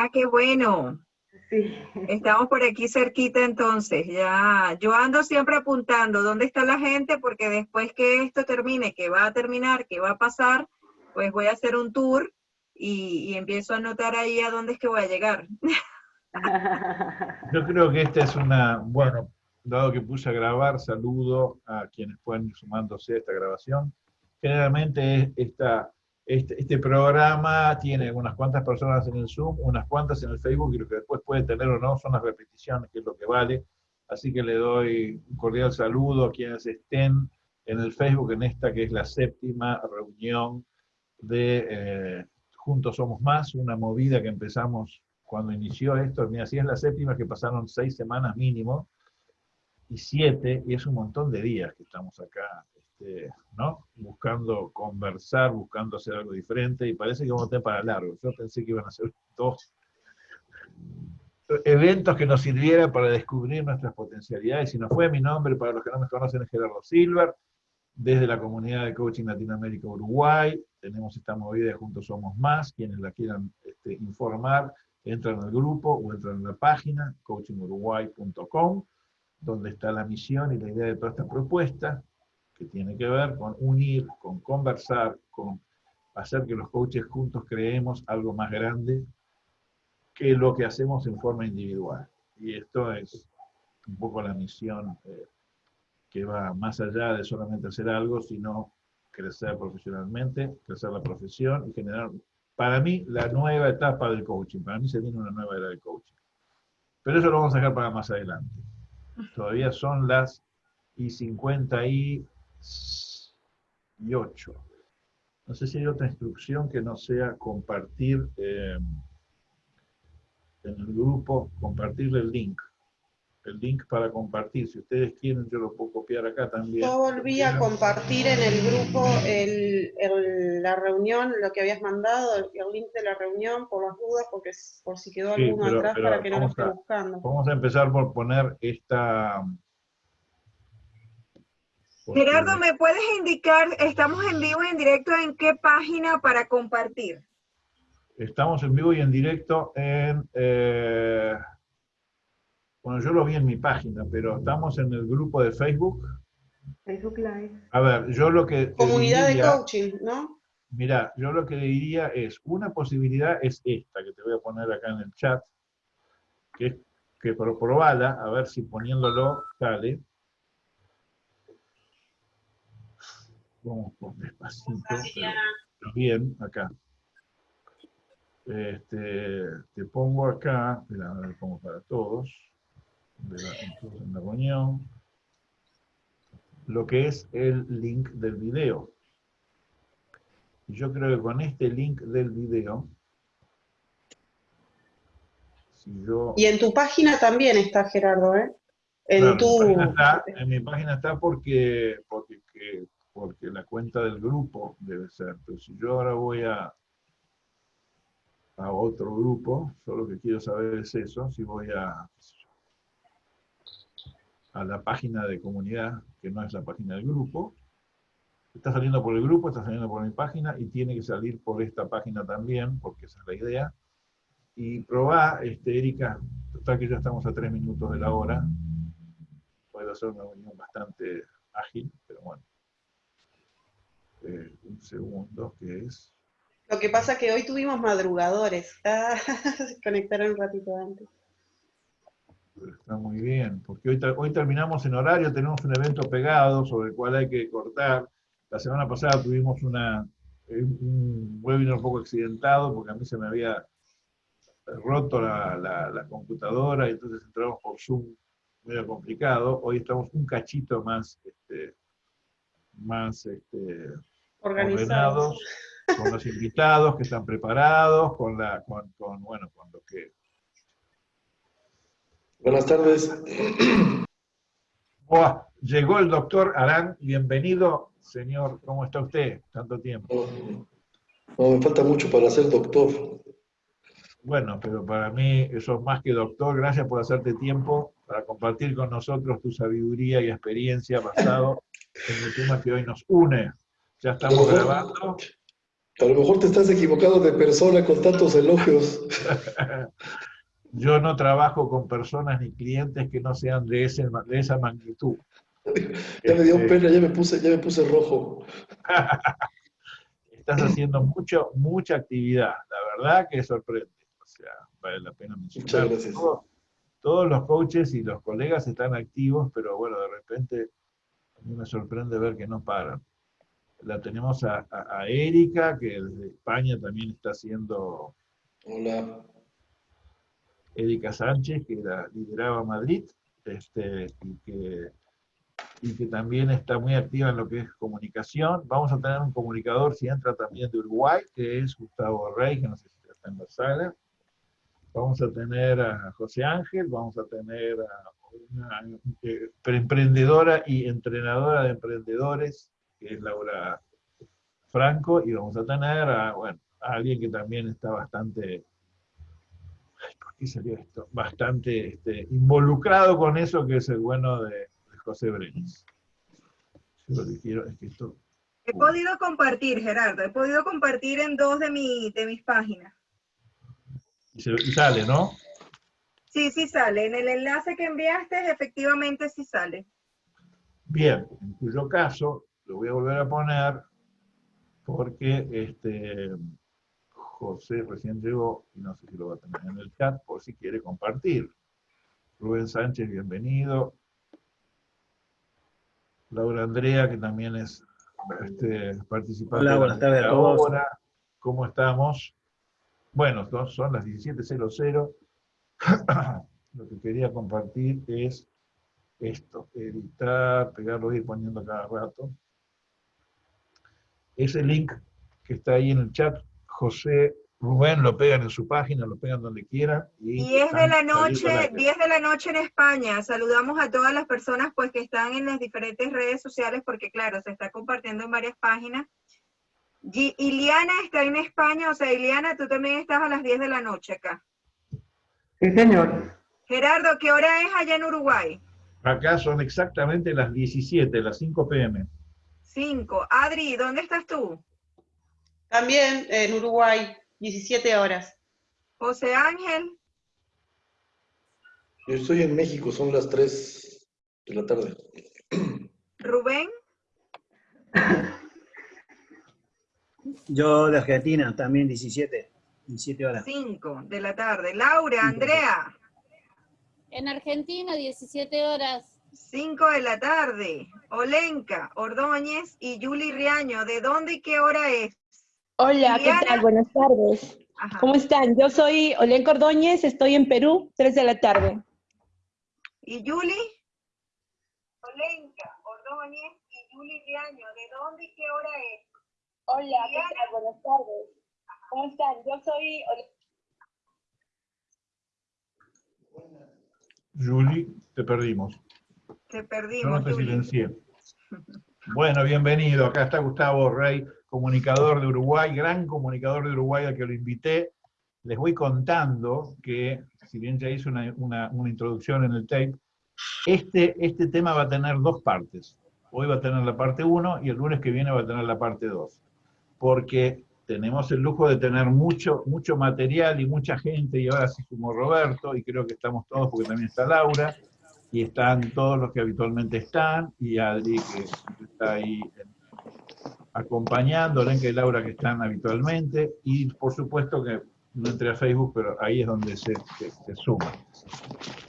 Ah, qué bueno. Sí. Estamos por aquí cerquita entonces, ya. Yo ando siempre apuntando dónde está la gente porque después que esto termine, que va a terminar, que va a pasar, pues voy a hacer un tour y, y empiezo a anotar ahí a dónde es que voy a llegar. Yo creo que esta es una, bueno, dado que puse a grabar, saludo a quienes pueden ir sumándose a esta grabación. Generalmente esta, este, este programa tiene unas cuantas personas en el Zoom, unas cuantas en el Facebook, y lo que después puede tener o no son las repeticiones, que es lo que vale. Así que le doy un cordial saludo a quienes estén en el Facebook en esta que es la séptima reunión de eh, Juntos Somos Más, una movida que empezamos cuando inició esto, mira, si es la séptima que pasaron seis semanas mínimo, y siete, y es un montón de días que estamos acá, este, ¿no? Buscando conversar, buscando hacer algo diferente, y parece que vamos a para largo. Yo pensé que iban a ser dos eventos que nos sirvieran para descubrir nuestras potencialidades, y no fue mi nombre, para los que no me conocen, es Gerardo Silver, desde la comunidad de coaching Latinoamérica Uruguay, tenemos esta movida de Juntos Somos Más, quienes la quieran este, informar, entran al grupo o entran en la página coachinguruguay.com, donde está la misión y la idea de toda esta propuesta, que tiene que ver con unir, con conversar, con hacer que los coaches juntos creemos algo más grande que lo que hacemos en forma individual. Y esto es un poco la misión eh, que va más allá de solamente hacer algo, sino crecer profesionalmente, crecer la profesión y generar para mí, la nueva etapa del coaching. Para mí se viene una nueva era del coaching. Pero eso lo vamos a dejar para más adelante. Todavía son las y 58. No sé si hay otra instrucción que no sea compartir eh, en el grupo, compartir el link el link para compartir. Si ustedes quieren, yo lo puedo copiar acá también. Yo volví a compartir en el grupo la reunión, lo que habías mandado, el, link de la reunión, por las dudas, porque por si quedó alguno atrás para que no lo esté buscando. Vamos a empezar por poner esta... Gerardo, ¿me puedes indicar, estamos en vivo y en directo, en qué página para compartir? Estamos en vivo y en directo en... Eh, bueno, yo lo vi en mi página, pero estamos en el grupo de Facebook. Facebook Live. A ver, yo lo que... Comunidad de coaching, ¿no? Mira, yo lo que le diría es, una posibilidad es esta, que te voy a poner acá en el chat, que es que probala, a ver si poniéndolo sale. Vamos por despacito, pero bien, acá. Este, te pongo acá, mira, lo pongo para todos de la, reunión, lo que es el link del video. Yo creo que con este link del video, si yo... Y en tu página también está, Gerardo, ¿eh? En, tu... en mi página está porque, porque, porque la cuenta del grupo debe ser. Pero si yo ahora voy a, a otro grupo, solo que quiero saber es eso, si voy a a la página de comunidad, que no es la página del grupo. Está saliendo por el grupo, está saliendo por mi página y tiene que salir por esta página también, porque esa es la idea. Y probá, este, Erika, total que ya estamos a tres minutos de la hora. Puede ser una reunión bastante ágil, pero bueno. Eh, un segundo, que es... Lo que pasa es que hoy tuvimos madrugadores. Ah, se conectaron un ratito antes. Está muy bien, porque hoy, hoy terminamos en horario, tenemos un evento pegado sobre el cual hay que cortar. La semana pasada tuvimos una, eh, un webinar un poco accidentado porque a mí se me había roto la, la, computadora y entonces entramos por Zoom medio complicado. Hoy estamos un cachito más, este, más este, organizados con los invitados que están preparados, con, la, con, con, bueno, con lo que Buenas tardes. llegó el doctor Arán. Bienvenido, señor. ¿Cómo está usted? Tanto tiempo. No, me falta mucho para ser doctor. Bueno, pero para mí eso es más que doctor. Gracias por hacerte tiempo para compartir con nosotros tu sabiduría y experiencia basado en el tema que hoy nos une. Ya estamos grabando. A lo mejor te estás equivocado de persona con tantos elogios. Yo no trabajo con personas ni clientes que no sean de, ese, de esa magnitud. ya me dio este, pena, ya me puse, ya me puse rojo. Estás haciendo mucho, mucha actividad, la verdad que sorprende. O sea, vale la pena mencionar. Muchas gracias. Todos, los coaches y los colegas están activos, pero bueno, de repente a mí me sorprende ver que no paran. La tenemos a, a, Erika, que desde España también está haciendo... Hola. Erika Sánchez, que la lideraba Madrid, este, y que y que también está muy activa en lo que es comunicación. Vamos a tener un comunicador, si entra también de Uruguay, que es Gustavo Rey, que no sé si está en la sala. Vamos a tener a José Ángel, vamos a tener a una eh, emprendedora y entrenadora de emprendedores, que es Laura Franco, y vamos a tener a, bueno, a alguien que también está bastante ¿por qué salió esto? Bastante este, involucrado con eso, que es el bueno de, José Brenes. lo que quiero es que esto... He podido compartir, Gerardo, he podido compartir en dos de, mi, de mis páginas. Y, sale, ¿no? Sí, sí sale. En el enlace que enviaste, efectivamente sí sale. Bien, en cuyo caso, lo voy a volver a poner porque este, José recién llegó y no sé si lo va a tener en el chat por si quiere compartir. Rubén Sánchez, bienvenido. Laura Andrea, que también es este, participante. Hola, buenas tardes a todos. ¿Cómo estamos? Bueno, son las 17.00. Lo que quería compartir es esto, editar, pegarlo, ir poniendo cada rato. Ese link que está ahí en el chat, José Rubén lo pegan en su página, lo pegan donde quieran. Y 10 de la noche, 10 de la noche en España. Saludamos a todas las personas pues que están en las diferentes redes sociales porque claro, se está compartiendo en varias páginas. Y Iliana está en España, o sea, Iliana, tú también estás a las 10 de la noche acá. Sí, señor. Gerardo, ¿qué hora es allá en Uruguay? Acá son exactamente las 17, las 5 pm. 5. Adri, ¿dónde estás tú? También en Uruguay. 17 horas. José Ángel. Yo estoy en México, son las 3 de la tarde. Rubén. Yo de Argentina, también 17, 17 horas. 5 de la tarde. Laura, Andrea. En Argentina, 17 horas. 5 de la tarde. Olenka, Ordóñez y Juli Riaño. ¿De dónde y qué hora es? Hola, ¿qué tal? Buenas tardes. ¿Cómo están? Yo soy Olén Cordóñez, estoy en Perú, 3 de la tarde. ¿Y Yuli? Olenka, Ordóñez y Yuli Riaño, ¿de dónde y qué hora es? Hola, ¿qué tal? Buenas tardes. ¿Cómo están? Yo soy Yuli, te perdimos. Te perdimos, Yo no te silencié. Bueno, bienvenido. Acá está Gustavo Rey comunicador de Uruguay, gran comunicador de Uruguay al que lo invité. Les voy contando que, si bien ya hice una, una, introducción en el tape, este, este tema va a tener dos partes. Hoy va a tener la parte 1 y el lunes que viene va a tener la parte 2. Porque tenemos el lujo de tener mucho, mucho material y mucha gente, y ahora sí como Roberto, y creo que estamos todos porque también está Laura, y están todos los que habitualmente están, y Adri que está ahí en acompañando, Lenka y Laura que están habitualmente, y por supuesto que no entré a Facebook, pero ahí es donde se, se, suma.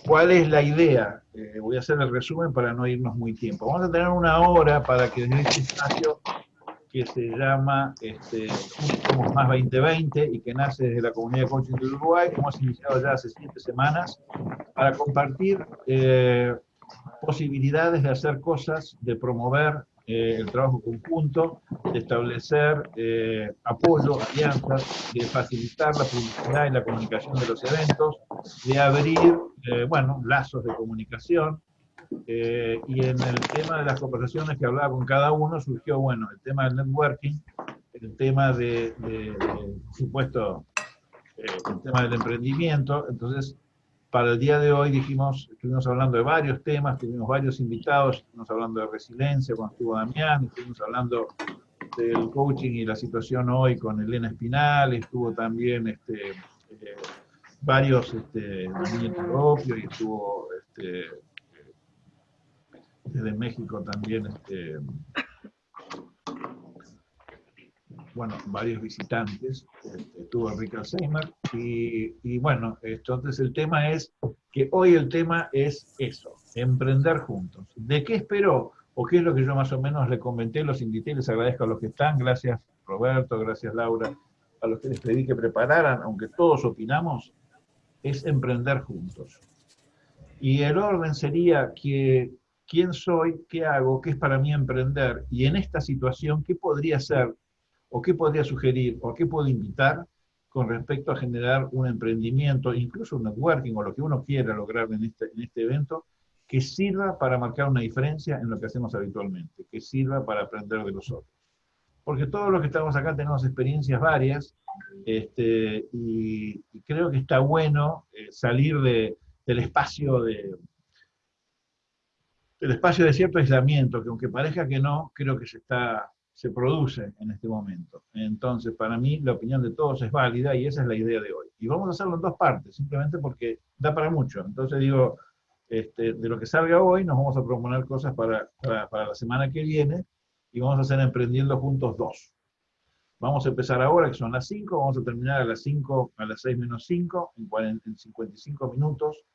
¿Cuál es la idea? Eh, voy a hacer el resumen para no irnos muy tiempo. Vamos a tener una hora para que desde este espacio que se llama este, Somos Más 2020 y que nace desde la comunidad de coaching de Uruguay, hemos iniciado ya hace siete semanas, para compartir eh, posibilidades de hacer cosas, de promover eh, el trabajo conjunto, de establecer eh, apoyo, alianzas, de facilitar la publicidad y la comunicación de los eventos, de abrir, eh, bueno, lazos de comunicación, y en el tema de las conversaciones que hablaba con cada uno surgió, bueno, el tema del networking, el tema de, supuesto, el tema del emprendimiento, entonces para el día de hoy dijimos, estuvimos hablando de varios temas, tuvimos varios invitados, estuvimos hablando de resiliencia cuando estuvo Damián, estuvimos hablando este, el coaching y la situación hoy con Elena Espinal, estuvo también este, eh, varios este, propio y estuvo este, desde México también este, bueno, varios visitantes, este, Enrique Alzheimer, y, y, bueno, entonces el tema es que hoy el tema es eso, emprender juntos. ¿De qué espero? O qué es lo que yo más o menos le comenté, los invité, les agradezco a los que están, gracias Roberto, gracias Laura, a los que les pedí que prepararan, aunque todos opinamos, es emprender juntos. Y el orden sería que quién soy, qué hago, qué es para mí emprender, y en esta situación, qué podría ser, o qué podría sugerir, o qué puedo invitar con respecto a generar un emprendimiento, incluso un networking, o lo que uno quiera lograr en este, en este evento, que sirva para marcar una diferencia en lo que hacemos habitualmente, que sirva para aprender de los otros. Porque todos los que estamos acá tenemos experiencias varias, este, y, creo que está bueno eh, salir de, del espacio de, el espacio de cierto aislamiento, que aunque parezca que no, creo que se, está, se produce en este momento. Entonces, para mí, la opinión de todos es válida y esa es la idea de hoy. Y vamos a hacerlo en dos partes, simplemente porque da para mucho. Entonces digo, este, de lo que salga hoy, nos vamos a proponer cosas para, para, la semana que viene y vamos a hacer Emprendiendo Juntos dos. Vamos a empezar ahora, que son las 5, vamos a terminar a las 5, a las 6 menos 5, en, en 55 minutos.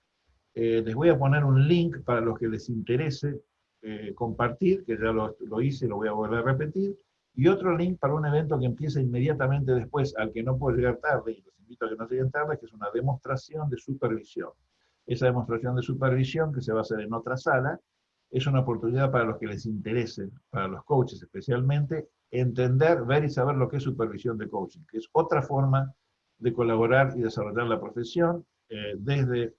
Eh, les voy a poner un link para los que les interese eh, compartir, que ya lo, lo hice, lo voy a volver a repetir, y otro link para un evento que empieza inmediatamente después, al que no puedo llegar tarde, y los invito a que no lleguen tarde, que es una demostración de supervisión. Esa demostración de supervisión, que se va a hacer en otra sala, es una oportunidad para los que les interese, para los coaches especialmente, entender, ver y saber lo que es supervisión de coaching, que es otra forma de colaborar y desarrollar la profesión eh, desde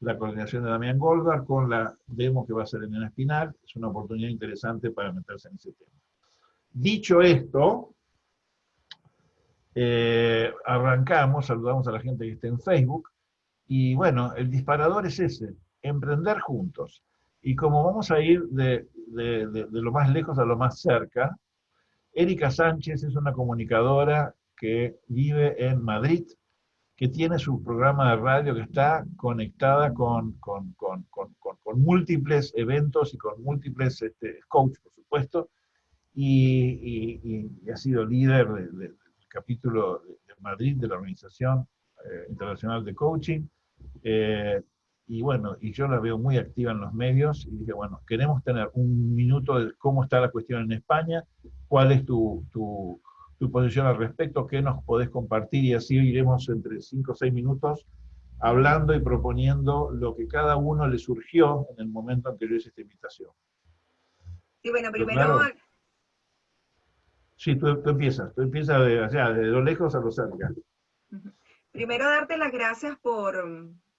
la coordinación de Damián Goldberg con la demo que va a ser en Espinal. Es una oportunidad interesante para meterse en ese tema. Dicho esto, eh, arrancamos, saludamos a la gente que está en Facebook, y bueno, el disparador es ese, emprender juntos. Y como vamos a ir de, de lo más lejos a lo más cerca, Erika Sánchez es una comunicadora que vive en Madrid, que tiene su programa de radio que está conectada con, con, con, con múltiples eventos y con múltiples este, coaches, por supuesto, y, y, ha sido líder del capítulo de Madrid de la Organización eh, Internacional de Coaching. Eh, y bueno, y yo la veo muy activa en los medios, y dije, bueno, queremos tener un minuto de cómo está la cuestión en España, cuál es tu, tu tu posición al respecto, qué nos podés compartir y así iremos entre cinco o seis minutos hablando y proponiendo lo que cada uno le surgió en el momento en que yo hice esta invitación. Sí, bueno, primero... Sí, tú, empiezas, tú empiezas de, o sea, de lo lejos a lo cerca. Primero darte las gracias por,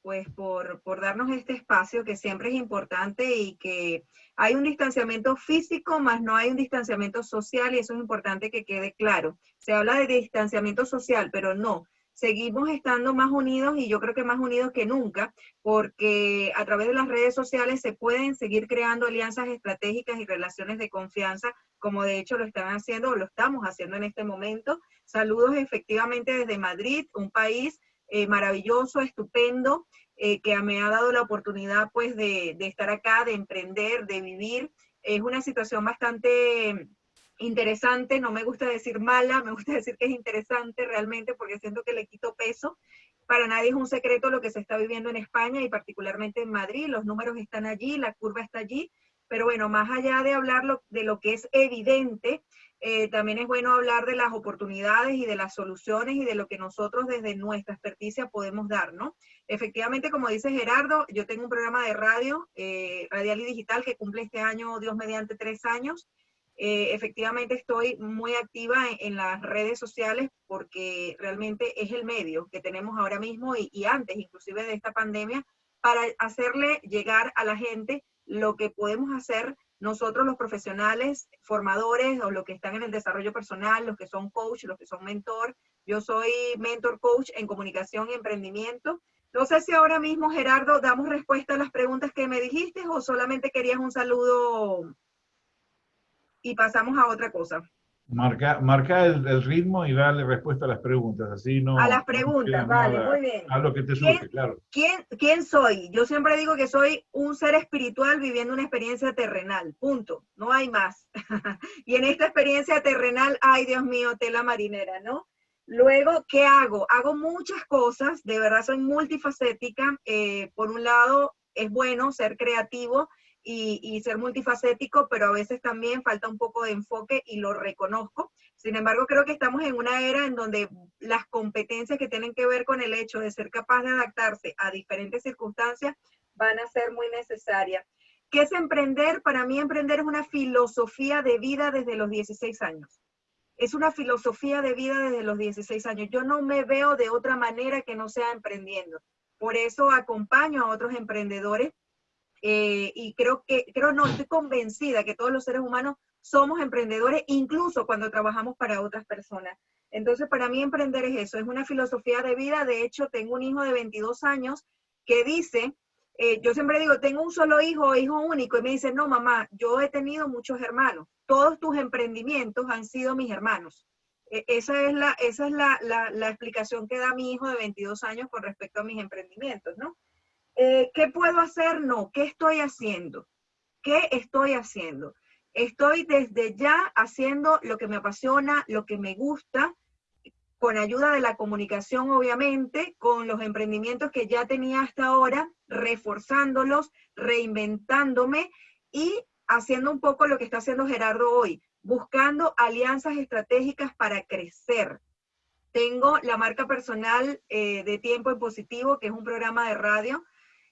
pues por, por, darnos este espacio que siempre es importante y que hay un distanciamiento físico, más no hay un distanciamiento social y eso es importante que quede claro. Se habla de distanciamiento social, pero no. Seguimos estando más unidos y yo creo que más unidos que nunca, porque a través de las redes sociales se pueden seguir creando alianzas estratégicas y relaciones de confianza, como de hecho lo están haciendo o lo estamos haciendo en este momento. Saludos efectivamente desde Madrid, un país eh, maravilloso, estupendo, eh, que me ha dado la oportunidad pues de, de, estar acá, de emprender, de vivir. Es una situación bastante interesante, no me gusta decir mala, me gusta decir que es interesante realmente porque siento que le quito peso. Para nadie es un secreto lo que se está viviendo en España y particularmente en Madrid, los números están allí, la curva está allí, pero bueno, más allá de hablar de lo que es evidente, eh, también es bueno hablar de las oportunidades y de las soluciones y de lo que nosotros desde nuestra experticia podemos dar, ¿no? Efectivamente, como dice Gerardo, yo tengo un programa de radio, eh, radial y digital, que cumple este año, Dios mediante, tres años. Eh, efectivamente estoy muy activa en, las redes sociales porque realmente es el medio que tenemos ahora mismo y, y antes inclusive de esta pandemia para hacerle llegar a la gente lo que podemos hacer nosotros los profesionales, formadores o los que están en el desarrollo personal, los que son coach, los que son mentor. Yo soy mentor coach en comunicación y emprendimiento. No sé si ahora mismo, Gerardo, damos respuesta a las preguntas que me dijiste o solamente querías un saludo y pasamos a otra cosa. Marca, marca el, ritmo y darle respuesta a las preguntas, así no... A las preguntas, vale, muy bien. A lo que te surge, claro. ¿quién, ¿Quién soy? Yo siempre digo que soy un ser espiritual viviendo una experiencia terrenal, punto, no hay más. y en esta experiencia terrenal, ay Dios mío, tela marinera, ¿no? Luego, ¿qué hago? Hago muchas cosas, de verdad soy multifacética. Eh, por un lado, es bueno ser creativo y, ser multifacético, pero a veces también falta un poco de enfoque y lo reconozco. Sin embargo, creo que estamos en una era en donde las competencias que tienen que ver con el hecho de ser capaz de adaptarse a diferentes circunstancias van a ser muy necesarias. ¿Qué es emprender? Para mí emprender es una filosofía de vida desde los 16 años. Es una filosofía de vida desde los 16 años. Yo no me veo de otra manera que no sea emprendiendo. Por eso acompaño a otros emprendedores eh, y creo que, creo no, estoy convencida que todos los seres humanos somos emprendedores, incluso cuando trabajamos para otras personas. Entonces, para mí emprender es eso, es una filosofía de vida. De hecho, tengo un hijo de 22 años que dice, eh, yo siempre digo, tengo un solo hijo, hijo único, y me dice, no, mamá, yo he tenido muchos hermanos. Todos tus emprendimientos han sido mis hermanos. E, esa es, la, esa es la, la, la explicación que da mi hijo de 22 años con respecto a mis emprendimientos, ¿no? Eh, ¿Qué puedo hacer? No. ¿Qué estoy haciendo? ¿Qué estoy haciendo? Estoy desde ya haciendo lo que me apasiona, lo que me gusta, con ayuda de la comunicación, obviamente, con los emprendimientos que ya tenía hasta ahora, reforzándolos, reinventándome y haciendo un poco lo que está haciendo Gerardo hoy, buscando alianzas estratégicas para crecer. Tengo la marca personal eh, de Tiempo en Positivo, que es un programa de radio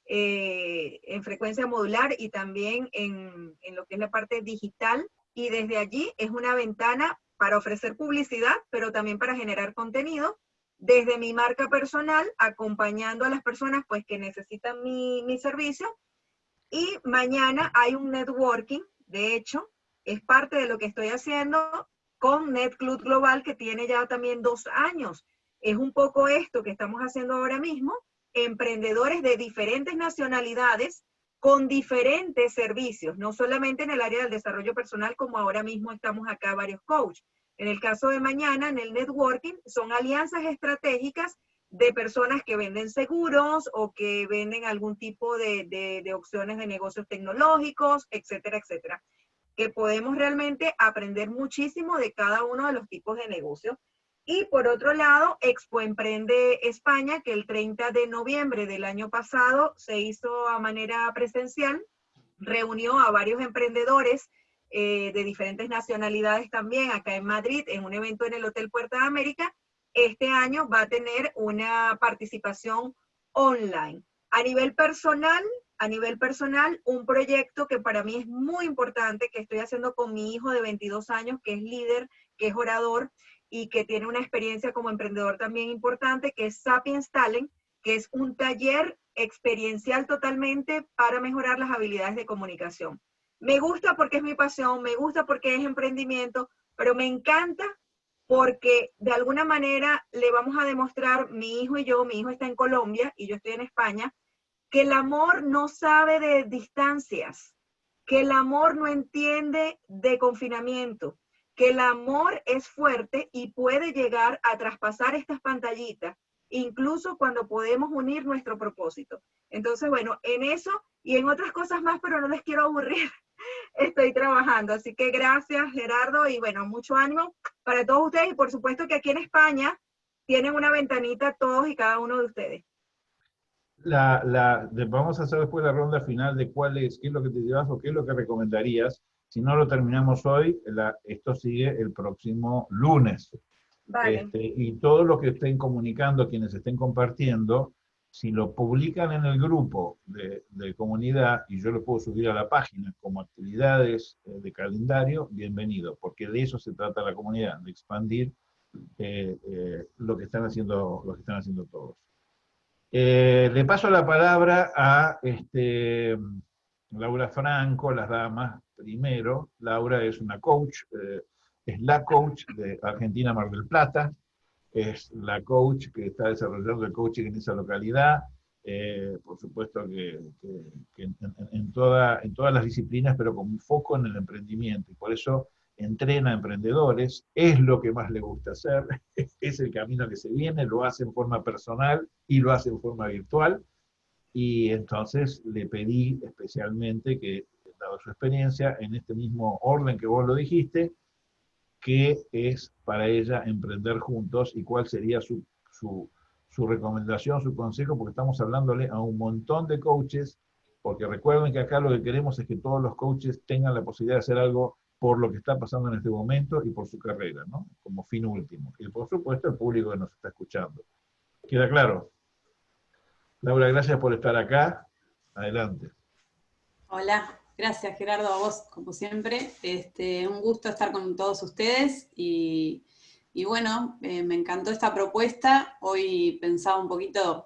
eh, en frecuencia modular y también en, en lo que es la parte digital. Y desde allí es una ventana para ofrecer publicidad, pero también para generar contenido desde mi marca personal, acompañando a las personas pues que necesitan mi, mi servicio. Y mañana hay un networking, de hecho, es parte de lo que estoy haciendo con NetClub Global, que tiene ya también dos años. Es un poco esto que estamos haciendo ahora mismo, emprendedores de diferentes nacionalidades con diferentes servicios, no solamente en el área del desarrollo personal, como ahora mismo estamos acá varios coaches. En el caso de mañana, en el networking, son alianzas estratégicas de personas que venden seguros o que venden algún tipo de, de, opciones de negocios tecnológicos, etcétera, etcétera. Que podemos realmente aprender muchísimo de cada uno de los tipos de negocios y por otro lado, Expo Emprende España, que el 30 de noviembre del año pasado se hizo a manera presencial, reunió a varios emprendedores eh, de diferentes nacionalidades también acá en Madrid, en un evento en el Hotel Puerta de América. Este año va a tener una participación online. A nivel personal, a nivel personal, un proyecto que para mí es muy importante, que estoy haciendo con mi hijo de 22 años, que es líder, que es orador, y que tiene una experiencia como emprendedor también importante, que es Sapiens Talent, que es un taller experiencial totalmente para mejorar las habilidades de comunicación. Me gusta porque es mi pasión, me gusta porque es emprendimiento, pero me encanta porque de alguna manera le vamos a demostrar, mi hijo y yo, mi hijo está en Colombia y yo estoy en España, que el amor no sabe de distancias, que el amor no entiende de confinamiento, que el amor es fuerte y puede llegar a traspasar estas pantallitas, incluso cuando podemos unir nuestro propósito. Entonces, bueno, en eso y en otras cosas más, pero no les quiero aburrir, estoy trabajando. Así que gracias, Gerardo, y bueno, mucho ánimo para todos ustedes. Y por supuesto que aquí en España tienen una ventanita todos y cada uno de ustedes. La, la, vamos a hacer después la ronda final de cuál es, qué es lo que te llevas o qué es lo que recomendarías si no lo terminamos hoy, esto sigue el próximo lunes. Este, y todo lo que estén comunicando, quienes estén compartiendo, si lo publican en el grupo de, comunidad y yo lo puedo subir a la página como actividades eh, de calendario, bienvenido, porque de eso se trata la comunidad, de expandir eh, eh, lo, que están haciendo, lo que están haciendo todos. le paso la palabra a este, Laura Franco, las damas, primero. Laura es una coach, eh, es la coach de Argentina Mar del Plata, es la coach que está desarrollando el coaching en esa localidad, eh, por supuesto que, en, toda, en todas las disciplinas, pero con un foco en el emprendimiento. Y por eso entrena emprendedores, es lo que más le gusta hacer, es el camino que se viene, lo hace en forma personal y lo hace en forma virtual, y entonces le pedí especialmente que, dado su experiencia, en este mismo orden que vos lo dijiste, qué es para ella emprender juntos y cuál sería su, su, su recomendación, su consejo, porque estamos hablándole a un montón de coaches, porque recuerden que acá lo que queremos es que todos los coaches tengan la posibilidad de hacer algo por lo que está pasando en este momento y por su carrera, ¿no? Como fin último. Y por supuesto el público que nos está escuchando. ¿Queda claro? Laura, gracias por estar acá. Adelante. Hola, gracias Gerardo, a vos como siempre. Este, un gusto estar con todos ustedes y, bueno, eh, me encantó esta propuesta. Hoy pensaba un poquito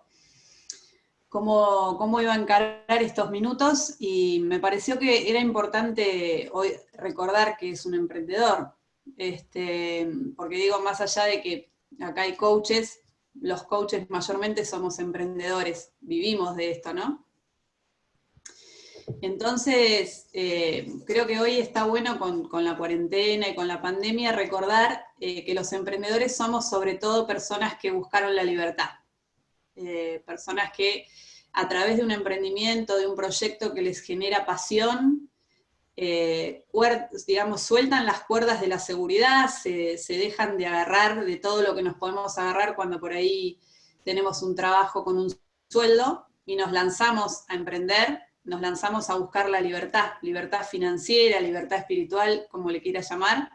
cómo, cómo iba a encarar estos minutos y me pareció que era importante hoy recordar que es un emprendedor, este, porque digo, más allá de que acá hay coaches, los coaches mayormente somos emprendedores, vivimos de esto, ¿no? Entonces, eh, creo que hoy está bueno con, la cuarentena y con la pandemia recordar eh, que los emprendedores somos sobre todo personas que buscaron la libertad. Eh, personas que a través de un emprendimiento, de un proyecto que les genera pasión, eh, digamos, sueltan las cuerdas de la seguridad, se, dejan de agarrar de todo lo que nos podemos agarrar cuando por ahí tenemos un trabajo con un sueldo y nos lanzamos a emprender, nos lanzamos a buscar la libertad, libertad financiera, libertad espiritual, como le quiera llamar.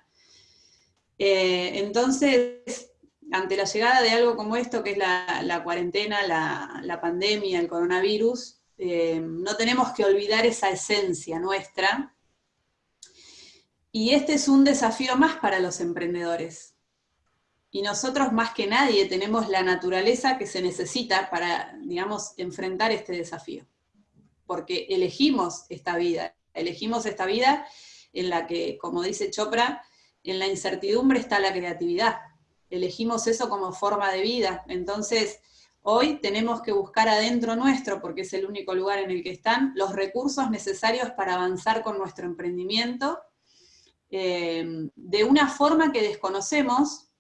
Eh, entonces, ante la llegada de algo como esto, que es la, cuarentena, la, pandemia, el coronavirus, eh, no tenemos que olvidar esa esencia nuestra. Y este es un desafío más para los emprendedores. Y nosotros más que nadie tenemos la naturaleza que se necesita para, digamos, enfrentar este desafío. Porque elegimos esta vida, elegimos esta vida en la que, como dice Chopra, en la incertidumbre está la creatividad elegimos eso como forma de vida. Entonces, hoy tenemos que buscar adentro nuestro, porque es el único lugar en el que están, los recursos necesarios para avanzar con nuestro emprendimiento, eh, de una forma que desconocemos,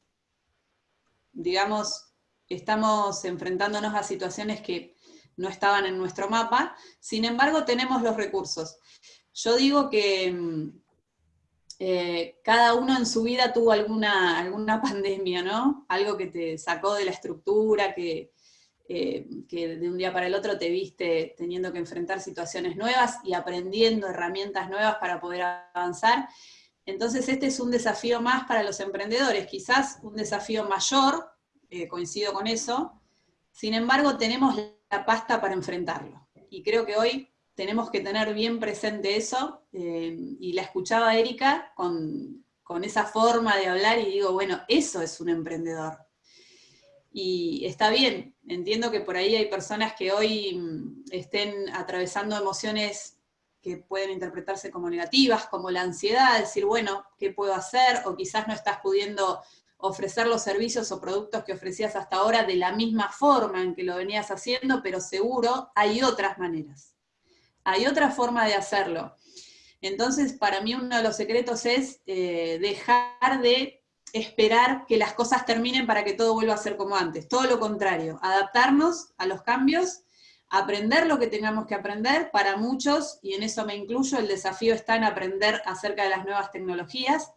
digamos, estamos enfrentándonos a situaciones que no estaban en nuestro mapa, sin embargo tenemos los recursos. Yo digo que mm, eh, cada uno en su vida tuvo alguna, alguna pandemia, ¿no? Algo que te sacó de la estructura, que, eh, que de un día para el otro te viste teniendo que enfrentar situaciones nuevas y aprendiendo herramientas nuevas para poder avanzar. Entonces este es un desafío más para los emprendedores, quizás un desafío mayor, eh, coincido con eso, sin embargo tenemos la pasta para enfrentarlo. Y creo que hoy tenemos que tener bien presente eso, eh, y la escuchaba Erika con, esa forma de hablar y digo, bueno, eso es un emprendedor. Y está bien, entiendo que por ahí hay personas que hoy mm, estén atravesando emociones que pueden interpretarse como negativas, como la ansiedad, decir, bueno, ¿qué puedo hacer? O quizás no estás pudiendo ofrecer los servicios o productos que ofrecías hasta ahora de la misma forma en que lo venías haciendo, pero seguro hay otras maneras hay otra forma de hacerlo. Entonces, para mí uno de los secretos es eh, dejar de esperar que las cosas terminen para que todo vuelva a ser como antes. Todo lo contrario, adaptarnos a los cambios, aprender lo que tengamos que aprender. Para muchos, y en eso me incluyo, el desafío está en aprender acerca de las nuevas tecnologías.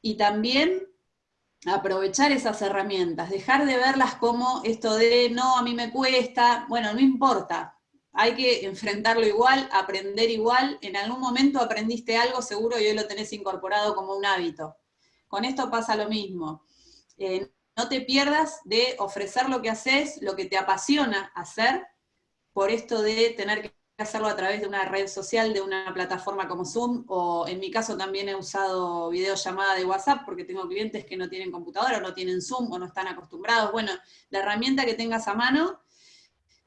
Y también aprovechar esas herramientas, dejar de verlas como esto de, no, a mí me cuesta, bueno, no importa, hay que enfrentarlo igual, aprender igual, en algún momento aprendiste algo seguro y hoy lo tenés incorporado como un hábito. Con esto pasa lo mismo. Eh, no te pierdas de ofrecer lo que haces, lo que te apasiona hacer, por esto de tener que hacerlo a través de una red social, de una plataforma como Zoom, o en mi caso también he usado videollamada de WhatsApp, porque tengo clientes que no tienen computadora, o no tienen Zoom, o no están acostumbrados. Bueno, la herramienta que tengas a mano,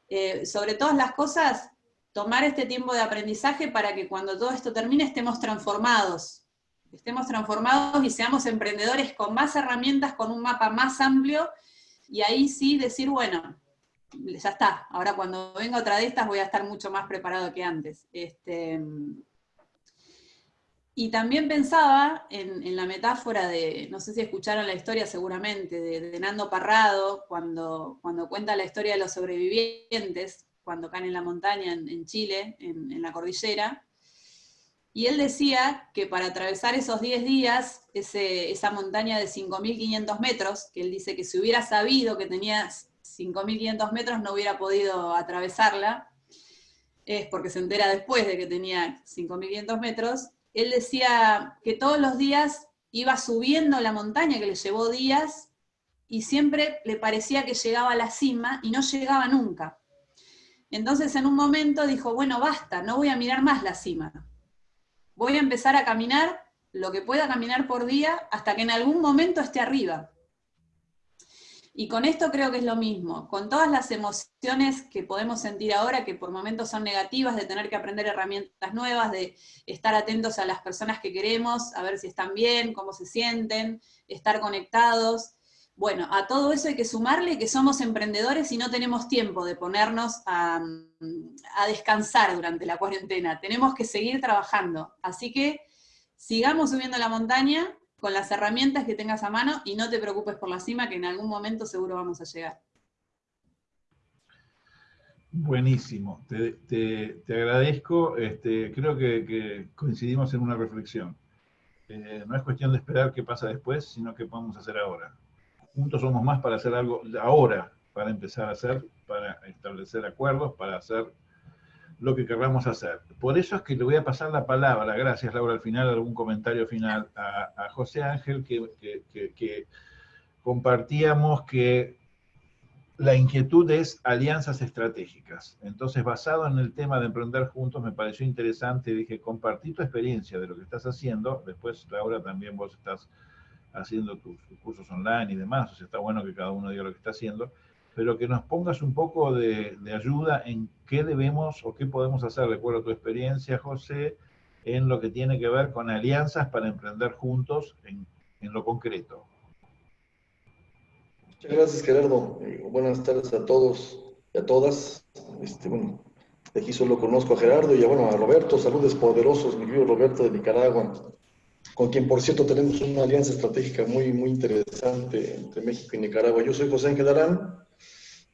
eh, sobre todas las cosas, tomar este tiempo de aprendizaje para que cuando todo esto termine estemos transformados, estemos transformados y seamos emprendedores con más herramientas, con un mapa más amplio, y ahí sí decir, bueno, ya está, ahora cuando venga otra de estas voy a estar mucho más preparado que antes. Este, y también pensaba en, la metáfora de, no sé si escucharon la historia seguramente, de, Nando Parrado, cuando, cuando cuenta la historia de los sobrevivientes, cuando caen en la montaña en, Chile, en, la cordillera. Y él decía que para atravesar esos 10 días, esa montaña de 5.500 metros, que él dice que si hubiera sabido que tenía 5.500 metros no hubiera podido atravesarla, es porque se entera después de que tenía 5.500 metros, él decía que todos los días iba subiendo la montaña, que le llevó días, y siempre le parecía que llegaba a la cima y no llegaba nunca. Entonces en un momento dijo, bueno, basta, no voy a mirar más la cima. Voy a empezar a caminar lo que pueda caminar por día hasta que en algún momento esté arriba. Y con esto creo que es lo mismo, con todas las emociones que podemos sentir ahora, que por momentos son negativas, de tener que aprender herramientas nuevas, de estar atentos a las personas que queremos, a ver si están bien, cómo se sienten, estar conectados. Bueno, a todo eso hay que sumarle que somos emprendedores y no tenemos tiempo de ponernos a, a descansar durante la cuarentena. Tenemos que seguir trabajando. Así que sigamos subiendo la montaña, con las herramientas que tengas a mano y no te preocupes por la cima, que en algún momento seguro vamos a llegar. Buenísimo, te, agradezco. Este, creo que, coincidimos en una reflexión. Eh, no es cuestión de esperar qué pasa después, sino qué podemos hacer ahora. Juntos somos más para hacer algo ahora, para empezar a hacer, para establecer acuerdos, para hacer lo que querramos hacer. Por eso es que le voy a pasar la palabra, gracias Laura, al final algún comentario final, a, José Ángel, que, compartíamos que la inquietud es alianzas estratégicas. Entonces, basado en el tema de emprender juntos, me pareció interesante, dije, compartí tu experiencia de lo que estás haciendo, después Laura también vos estás haciendo tus cursos online y demás, o sea, está bueno que cada uno diga lo que está haciendo, pero que nos pongas un poco de, ayuda en qué debemos o qué podemos hacer, recuerdo tu experiencia, José, en lo que tiene que ver con alianzas para emprender juntos en, lo concreto. Muchas gracias, Gerardo. Eh, buenas tardes a todos y a todas. Este, bueno, de aquí solo conozco a Gerardo y a, bueno, a Roberto. Saludos poderosos, mi querido Roberto de Nicaragua, con quien, por cierto, tenemos una alianza estratégica muy, muy interesante entre México y Nicaragua. Yo soy José Ángel Arán,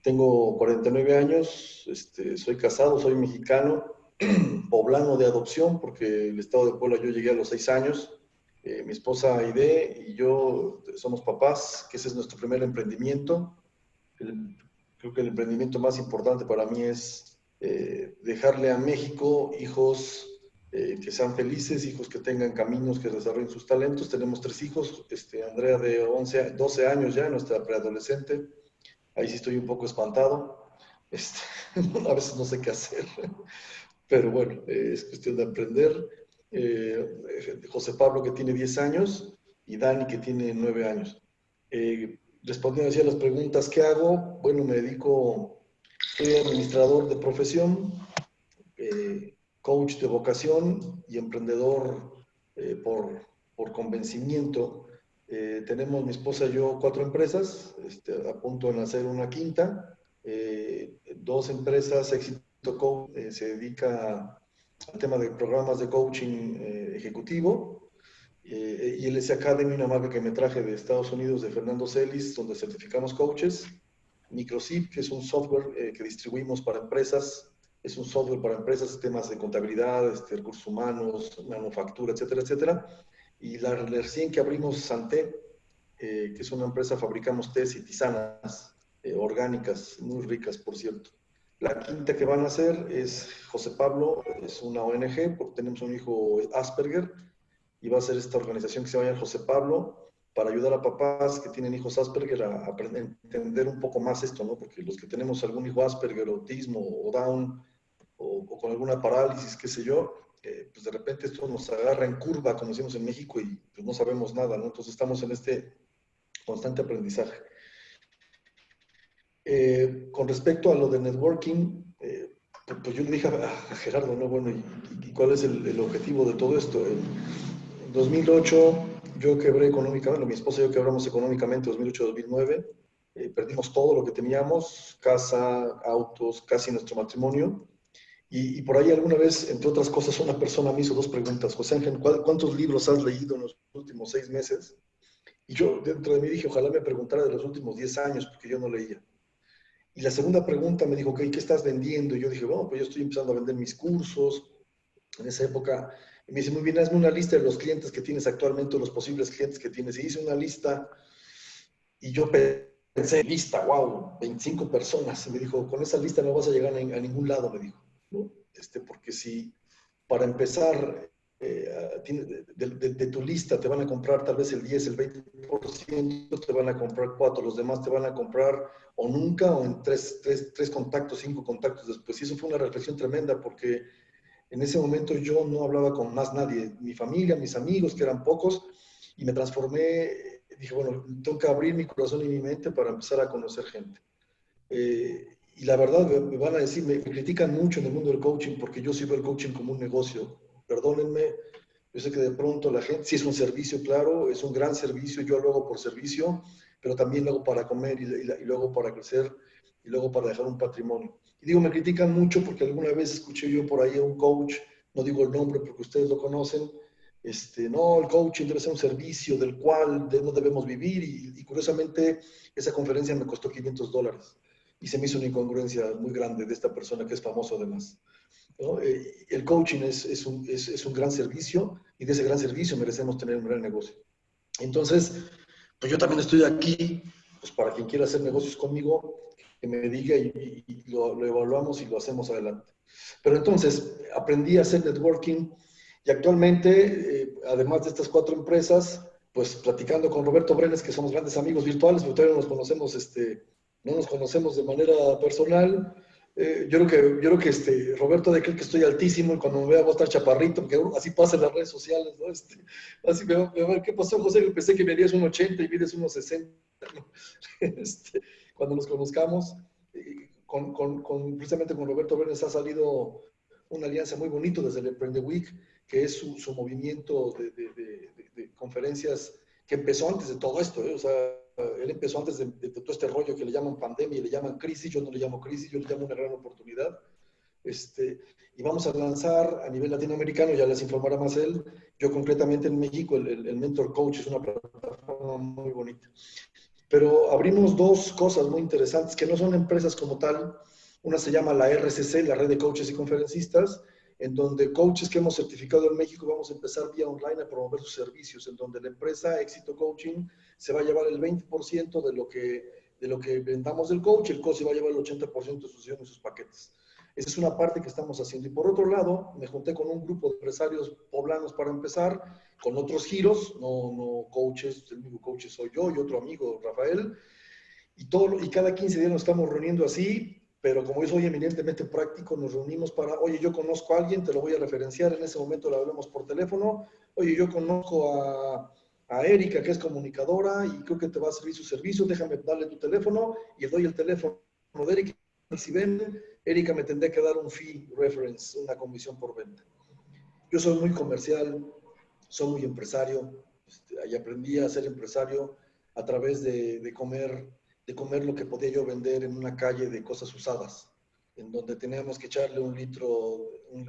tengo 49 años, este, soy casado, soy mexicano, poblano de adopción, porque el estado de Puebla yo llegué a los 6 años. Eh, mi esposa Aide y yo somos papás, que ese es nuestro primer emprendimiento. creo que el emprendimiento más importante para mí es eh, dejarle a México hijos eh, que sean felices, hijos que tengan caminos, que desarrollen sus talentos. Tenemos tres hijos, este, Andrea de 11, 12 años ya, nuestra preadolescente, ahí sí estoy un poco espantado. Este, a veces no sé qué hacer, pero bueno, es cuestión de aprender. Eh, José Pablo que tiene 10 años y Dani que tiene 9 años. Eh, respondiendo así a las preguntas, ¿qué hago? Bueno, me dedico, soy administrador de profesión, eh, coach de vocación y emprendedor por, por convencimiento. Eh, tenemos mi esposa y yo cuatro empresas, este, a punto de nacer una quinta. Eh, dos empresas, Éxito Coach, eh, se dedica al tema de programas de coaching ejecutivo. y LS Academy, una marca que me traje de Estados Unidos, de Fernando Celis, donde certificamos coaches. Microsip, que es un software que distribuimos para empresas, es un software para empresas, temas de contabilidad, este, recursos humanos, manufactura, etcétera, etcétera y la recién que abrimos Santé, eh, que es una empresa, fabricamos tés y tisanas eh, orgánicas, muy ricas, por cierto. La quinta que van a hacer es José Pablo, es una ONG, porque tenemos un hijo Asperger, y va a ser esta organización que se llama José Pablo, para ayudar a papás que tienen hijos Asperger a, aprender, entender un poco más esto, ¿no? Porque los que tenemos algún hijo Asperger, autismo o Down, o, o con alguna parálisis, qué sé yo, pues de repente esto nos agarra en curva, como decimos en México, y pues no sabemos nada, ¿no? Entonces estamos en este constante aprendizaje. Eh, con respecto a lo de networking, eh, pues, pues yo le dije a, Gerardo, ¿no? Bueno, ¿y, cuál es el, objetivo de todo esto? En 2008 yo quebré económicamente, mi esposa y yo quebramos económicamente 2008-2009, eh, perdimos todo lo que teníamos, casa, autos, casi nuestro matrimonio, Y, por ahí alguna vez, entre otras cosas, una persona me hizo dos preguntas. José Ángel, ¿cuántos libros has leído en los últimos seis meses? Y yo dentro de mí dije, ojalá me preguntara de los últimos diez años, porque yo no leía. Y la segunda pregunta me dijo, ok, ¿qué estás vendiendo? Y yo dije, bueno, pues yo estoy empezando a vender mis cursos. En esa época, y me dice, muy bien, hazme una lista de los clientes que tienes actualmente, los posibles clientes que tienes. Y hice una lista y yo pensé, lista, wow, 25 personas. Y me dijo, con esa lista no vas a llegar a, ningún lado, me dijo. ¿No? Este, porque si para empezar eh, de, tu lista te van a comprar tal vez el 10, el 20%, te van a comprar cuatro, los demás te van a comprar o nunca o en tres, tres, tres contactos, cinco contactos después. Y eso fue una reflexión tremenda porque en ese momento yo no hablaba con más nadie, mi familia, mis amigos, que eran pocos, y me transformé, dije, bueno, tengo que abrir mi corazón y mi mente para empezar a conocer gente. Eh, y la verdad, me van a decir, me, critican mucho en el mundo del coaching porque yo sí veo el coaching como un negocio. Perdónenme, yo sé que de pronto la gente, sí es un servicio, claro, es un gran servicio, yo lo hago por servicio, pero también lo hago para comer y, y luego para crecer y luego para dejar un patrimonio. Y digo, me critican mucho porque alguna vez escuché yo por ahí a un coach, no digo el nombre porque ustedes lo conocen, este, no, el coaching debe ser un servicio del cual no debemos vivir y, curiosamente esa conferencia me costó 500 dólares y se me hizo una incongruencia muy grande de esta persona que es famoso además. Eh, el coaching es, es, un, es, es, un, gran servicio y de ese gran servicio merecemos tener un gran negocio. Entonces, pues yo también estoy aquí, pues para quien quiera hacer negocios conmigo, que me diga y, lo, evaluamos y lo hacemos adelante. Pero entonces aprendí a hacer networking y actualmente, eh, además de estas cuatro empresas, pues platicando con Roberto Brenes, que somos grandes amigos virtuales, pero todavía no nos conocemos, este, no nos conocemos de manera personal. Eh, yo creo que, yo creo que este, Roberto de que estoy altísimo y cuando me vea voy a estar chaparrito, porque así pasa en las redes sociales, ¿no? Este, así me, me, ¿qué pasó, José? Pensé que medías un 80 y mides unos 60. ¿no? Este, cuando nos conozcamos. Con, con, precisamente con Roberto Bernes ha salido una alianza muy bonito desde el Emprende Week, que es su, su movimiento de, de, conferencias que empezó antes de todo esto. ¿eh? O sea, él empezó antes de, todo este rollo que le llaman pandemia y le llaman crisis. Yo no le llamo crisis, yo le llamo una gran oportunidad. Este, y vamos a lanzar a nivel latinoamericano, ya les informará más él, yo concretamente en México, el, el Mentor Coach es una plataforma muy bonita. Pero abrimos dos cosas muy interesantes que no son empresas como tal. Una se llama la RCC, la Red de Coaches y Conferencistas, en donde coaches que hemos certificado en México vamos a empezar vía online a promover sus servicios, en donde la empresa Éxito Coaching se va a llevar el 20% de lo que de lo que vendamos del coach, el coach se va a llevar el 80% de sus y sus paquetes. Esa es una parte que estamos haciendo. Y por otro lado, me junté con un grupo de empresarios poblanos para empezar, con otros giros, no, no coaches, el único coach soy yo y otro amigo, Rafael. Y, todo, y cada 15 días nos estamos reuniendo así, pero como yo soy eminentemente práctico, nos reunimos para, oye, yo conozco a alguien, te lo voy a referenciar, en ese momento le hablamos por teléfono, oye, yo conozco a, a Erika, que es comunicadora, y creo que te va a servir su servicio, déjame darle tu teléfono, y le doy el teléfono de Erika, y si vende, Erika me tendría que dar un fee reference, una comisión por venta. Yo soy muy comercial, soy muy empresario, este, y aprendí a ser empresario a través de, comer, de comer lo que podía yo vender en una calle de cosas usadas, en donde teníamos que echarle un litro,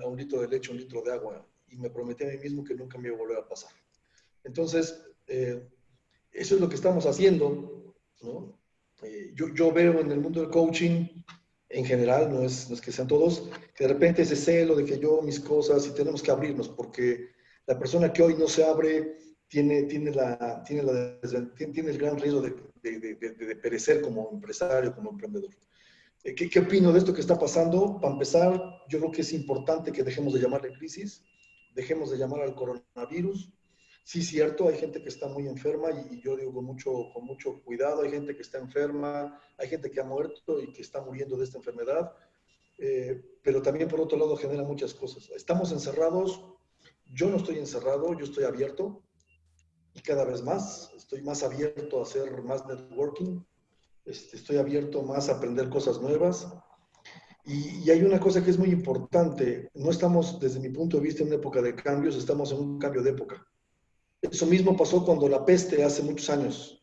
a un litro de leche, un litro de agua, y me prometí a mí mismo que nunca me iba a volver a pasar. Entonces, eh, eso es lo que estamos haciendo, ¿no? Eh, yo, yo, veo en el mundo del coaching en general, no es, no que sean todos, que de repente ese celo de que yo mis cosas y tenemos que abrirnos, porque la persona que hoy no se abre tiene, tiene, la, tiene, la, tiene, el gran riesgo de, de, perecer como empresario, como emprendedor. Eh, ¿Qué, ¿Qué, opino de esto que está pasando? Para empezar, yo creo que es importante que dejemos de llamarle crisis, dejemos de llamar al coronavirus, sí cierto, hay gente que está muy enferma y, yo digo con mucho, con mucho cuidado, hay gente que está enferma, hay gente que ha muerto y que está muriendo de esta enfermedad, eh, pero también por otro lado genera muchas cosas. Estamos encerrados, yo no estoy encerrado, yo estoy abierto y cada vez más, estoy más abierto a hacer más networking, este, estoy abierto más a aprender cosas nuevas. Y, y, hay una cosa que es muy importante, no estamos desde mi punto de vista en una época de cambios, estamos en un cambio de época. Eso mismo pasó cuando la peste hace muchos años.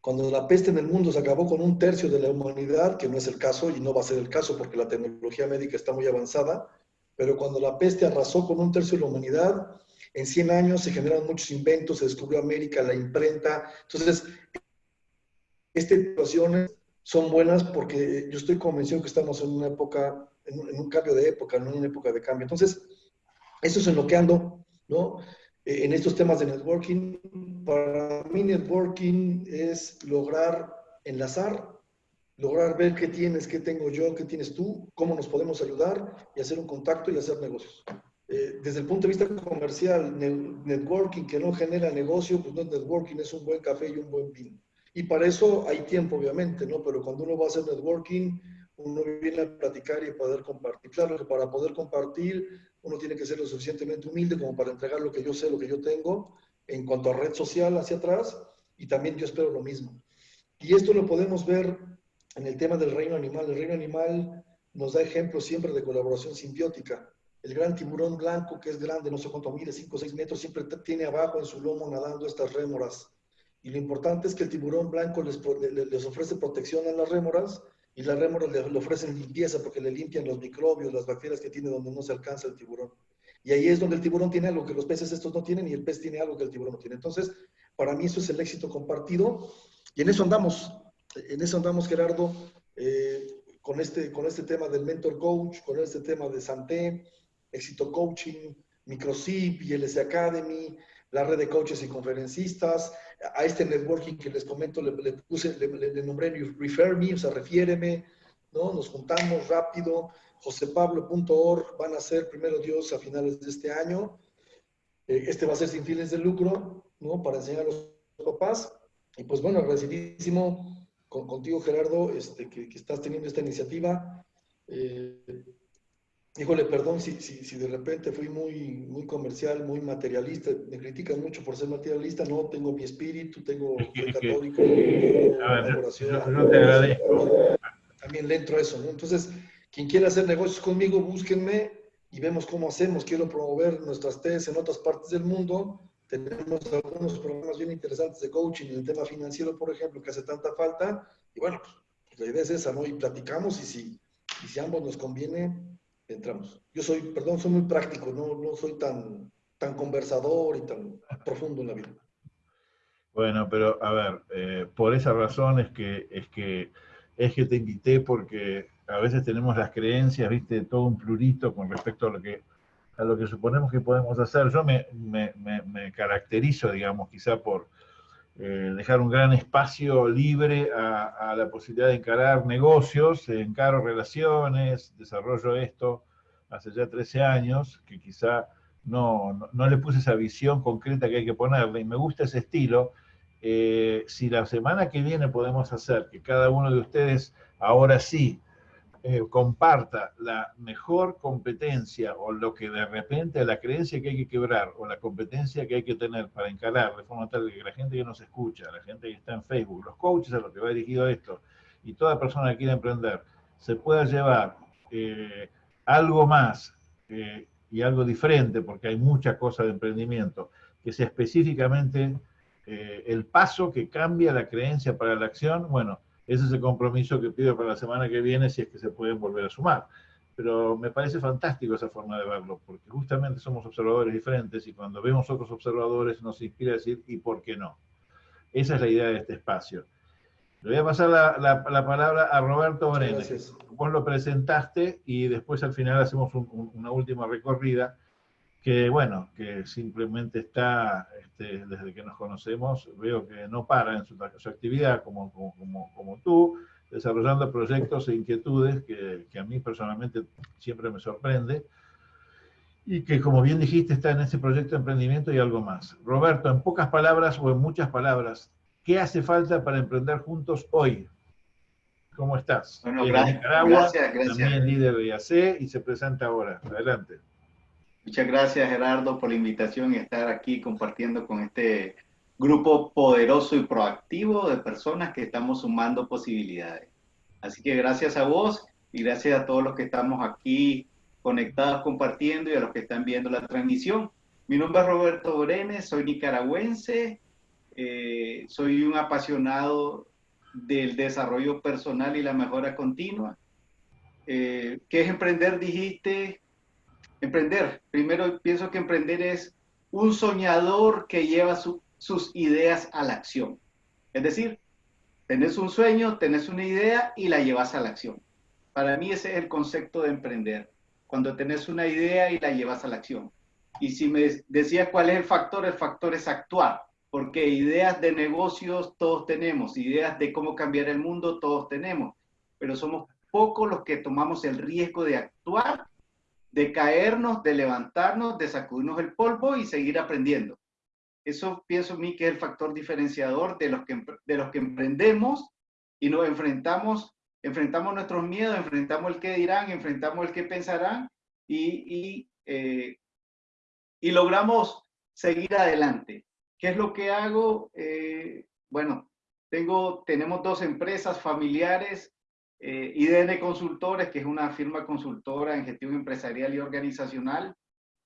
Cuando la peste en el mundo se acabó con un tercio de la humanidad, que no es el caso y no va a ser el caso porque la tecnología médica está muy avanzada, pero cuando la peste arrasó con un tercio de la humanidad, en 100 años se generaron muchos inventos, se descubrió América, la imprenta. Entonces, estas situaciones son buenas porque yo estoy convencido que estamos en una época, en un, cambio de época, no en una época de cambio. Entonces, eso es en lo que ando, ¿no? Eh, en estos temas de networking, para mí networking es lograr enlazar, lograr ver qué tienes, qué tengo yo, qué tienes tú, cómo nos podemos ayudar y hacer un contacto y hacer negocios. Eh, desde el punto de vista comercial, networking que no genera negocio, pues no es networking, es un buen café y un buen vino. Y para eso hay tiempo, obviamente, ¿no? Pero cuando uno va a hacer networking, uno viene a platicar y poder compartir. Claro que para poder compartir, uno tiene que ser lo suficientemente humilde como para entregar lo que yo sé, lo que yo tengo, en cuanto a red social hacia atrás, y también yo espero lo mismo. Y esto lo podemos ver en el tema del reino animal. El reino animal nos da ejemplos siempre de colaboración simbiótica. El gran tiburón blanco, que es grande, no sé cuánto mide, 5 o 6 metros, siempre tiene abajo en su lomo nadando estas rémoras. Y lo importante es que el tiburón blanco les, les ofrece protección a las rémoras y las rémoras le, le, ofrecen limpieza porque le limpian los microbios, las bacterias que tiene donde no se alcanza el tiburón. Y ahí es donde el tiburón tiene algo que los peces estos no tienen y el pez tiene algo que el tiburón no tiene. Entonces, para mí eso es el éxito compartido y en eso andamos. En eso andamos, Gerardo, eh, con, este, con este tema del mentor coach, con este tema de Santé, Éxito Coaching, Microsip, ILS Academy, la red de coaches y conferencistas, a este networking que les comento, le, puse, le, nombré Refer Me, o sea, refiéreme, ¿no? Nos juntamos rápido, josepablo.org van a ser, primero Dios, a finales de este año. Eh, este va a ser sin fines de lucro, ¿no? Para enseñar a los papás. Y pues bueno, agradecidísimo con, contigo, Gerardo, este, que, estás teniendo esta iniciativa. Eh, híjole, perdón si, si, si, de repente fui muy, muy comercial, muy materialista, me critican mucho por ser materialista, no, tengo mi espíritu, tengo, soy católico, no te agradezco. También le entro a eso, ¿no? Entonces, quien quiera hacer negocios conmigo, búsquenme y vemos cómo hacemos. Quiero promover nuestras TES en otras partes del mundo. Tenemos algunos programas bien interesantes de coaching en el tema financiero, por ejemplo, que hace tanta falta. Y bueno, pues, la idea es esa, ¿no? Y platicamos y si, y si ambos nos conviene, entramos. Yo soy, perdón, soy muy práctico, no, no soy tan, tan conversador y tan profundo en la vida. Bueno, pero a ver, eh, por esa razón es que, es que es que te invité porque a veces tenemos las creencias, viste, todo un plurito con respecto a lo que a lo que suponemos que podemos hacer. Yo me, me, me, caracterizo, digamos, quizá por eh, dejar un gran espacio libre a, la posibilidad de encarar negocios, encaro relaciones, desarrollo esto hace ya 13 años, que quizá no, no, no, le puse esa visión concreta que hay que ponerle, y me gusta ese estilo. Eh, si la semana que viene podemos hacer que cada uno de ustedes, ahora sí, eh, comparta la mejor competencia o lo que de repente la creencia que hay que quebrar o la competencia que hay que tener para encarar de forma tal que la gente que nos escucha, la gente que está en Facebook, los coaches a los que va dirigido esto y toda persona que quiera emprender se pueda llevar eh, algo más eh, y algo diferente, porque hay mucha cosa de emprendimiento, que sea específicamente el paso que cambia la creencia para la acción, bueno, ese es el compromiso que pido para la semana que viene, si es que se pueden volver a sumar. Pero me parece fantástico esa forma de verlo, porque justamente somos observadores diferentes y cuando vemos otros observadores nos inspira a decir, ¿y por qué no? Esa es la idea de este espacio. Le voy a pasar la, la, palabra a Roberto Brenes. Vos lo presentaste y después al final hacemos una última recorrida que bueno, que simplemente está, este, desde que nos conocemos, veo que no para en su, actividad como, como, como, tú, desarrollando proyectos e inquietudes que, que, a mí personalmente siempre me sorprende, y que como bien dijiste está en ese proyecto de emprendimiento y algo más. Roberto, en pocas palabras o en muchas palabras, ¿qué hace falta para emprender juntos hoy? ¿Cómo estás? Bueno, gracias, gracias, gracias. También líder de IAC y se presenta ahora. Adelante. Muchas gracias Gerardo por la invitación y estar aquí compartiendo con este grupo poderoso y proactivo de personas que estamos sumando posibilidades. Así que gracias a vos y gracias a todos los que estamos aquí conectados compartiendo y a los que están viendo la transmisión. Mi nombre es Roberto Brenes, soy nicaragüense, eh, soy un apasionado del desarrollo personal y la mejora continua. Eh, ¿Qué es emprender? Dijiste, Emprender. Primero pienso que emprender es un soñador que lleva sus ideas a la acción. Es decir, tenés un sueño, tenés una idea y la llevas a la acción. Para mí ese es el concepto de emprender. Cuando tenés una idea y la llevas a la acción. Y si me decías cuál es el factor, el factor es actuar, porque ideas de negocios todos tenemos, ideas de cómo cambiar el mundo todos tenemos, pero somos pocos los que tomamos el riesgo de actuar, de caernos, de levantarnos, de sacudirnos el polvo y seguir aprendiendo. Eso pienso mí que es el factor diferenciador de los que, de los que emprendemos y nos enfrentamos, enfrentamos nuestros miedos, enfrentamos el que dirán, enfrentamos el que pensarán y, y, eh, y logramos seguir adelante. ¿Qué es lo que hago? Eh, bueno, tengo, tenemos dos empresas familiares eh, IDN Consultores, que es una firma consultora en gestión empresarial y organizacional,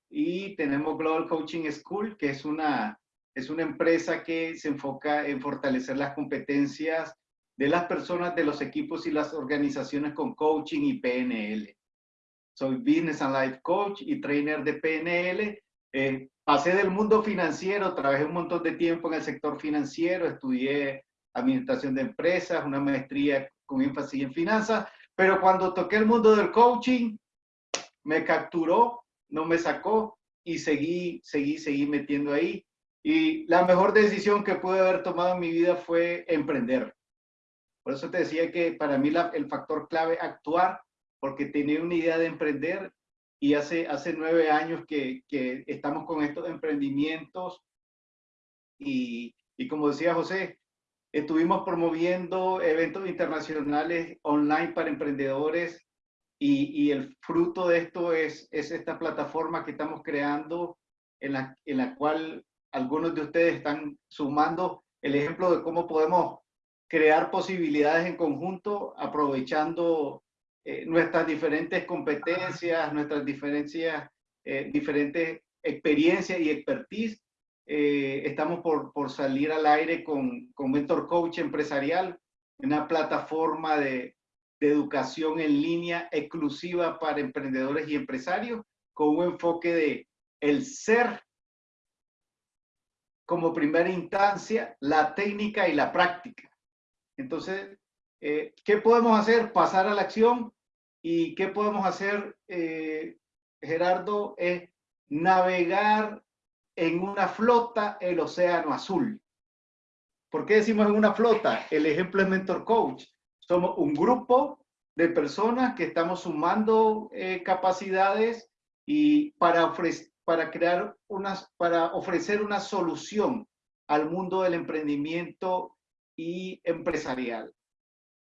y tenemos Global Coaching School, que es una, es una empresa que se enfoca en fortalecer las competencias de las personas, de los equipos y las organizaciones con coaching y PNL. Soy Business and Life Coach y trainer de PNL. Eh, pasé del mundo financiero, trabajé un montón de tiempo en el sector financiero, estudié administración de empresas, una maestría con énfasis en finanzas, pero cuando toqué el mundo del coaching, me capturó, no me sacó y seguí, seguí, seguí metiendo ahí. Y la mejor decisión que pude haber tomado en mi vida fue emprender. Por eso te decía que para mí el factor clave actuar, porque tenía una idea de emprender y hace, hace nueve años que, que estamos con estos emprendimientos y, y como decía José, Estuvimos promoviendo eventos internacionales online para emprendedores y, el fruto de esto es, es, esta plataforma que estamos creando en la, en la cual algunos de ustedes están sumando el ejemplo de cómo podemos crear posibilidades en conjunto aprovechando eh, nuestras diferentes competencias, nuestras diferencias, eh, diferentes experiencias y expertise eh, estamos por, por, salir al aire con, con Mentor Coach Empresarial, una plataforma de, educación en línea exclusiva para emprendedores y empresarios, con un enfoque de el ser como primera instancia, la técnica y la práctica. Entonces, eh, ¿qué podemos hacer? Pasar a la acción. ¿Y qué podemos hacer, eh, Gerardo? Es navegar en una flota el océano azul. ¿Por qué decimos en una flota? El ejemplo es Mentor Coach. Somos un grupo de personas que estamos sumando eh, capacidades y para, para crear unas, para ofrecer una solución al mundo del emprendimiento y empresarial.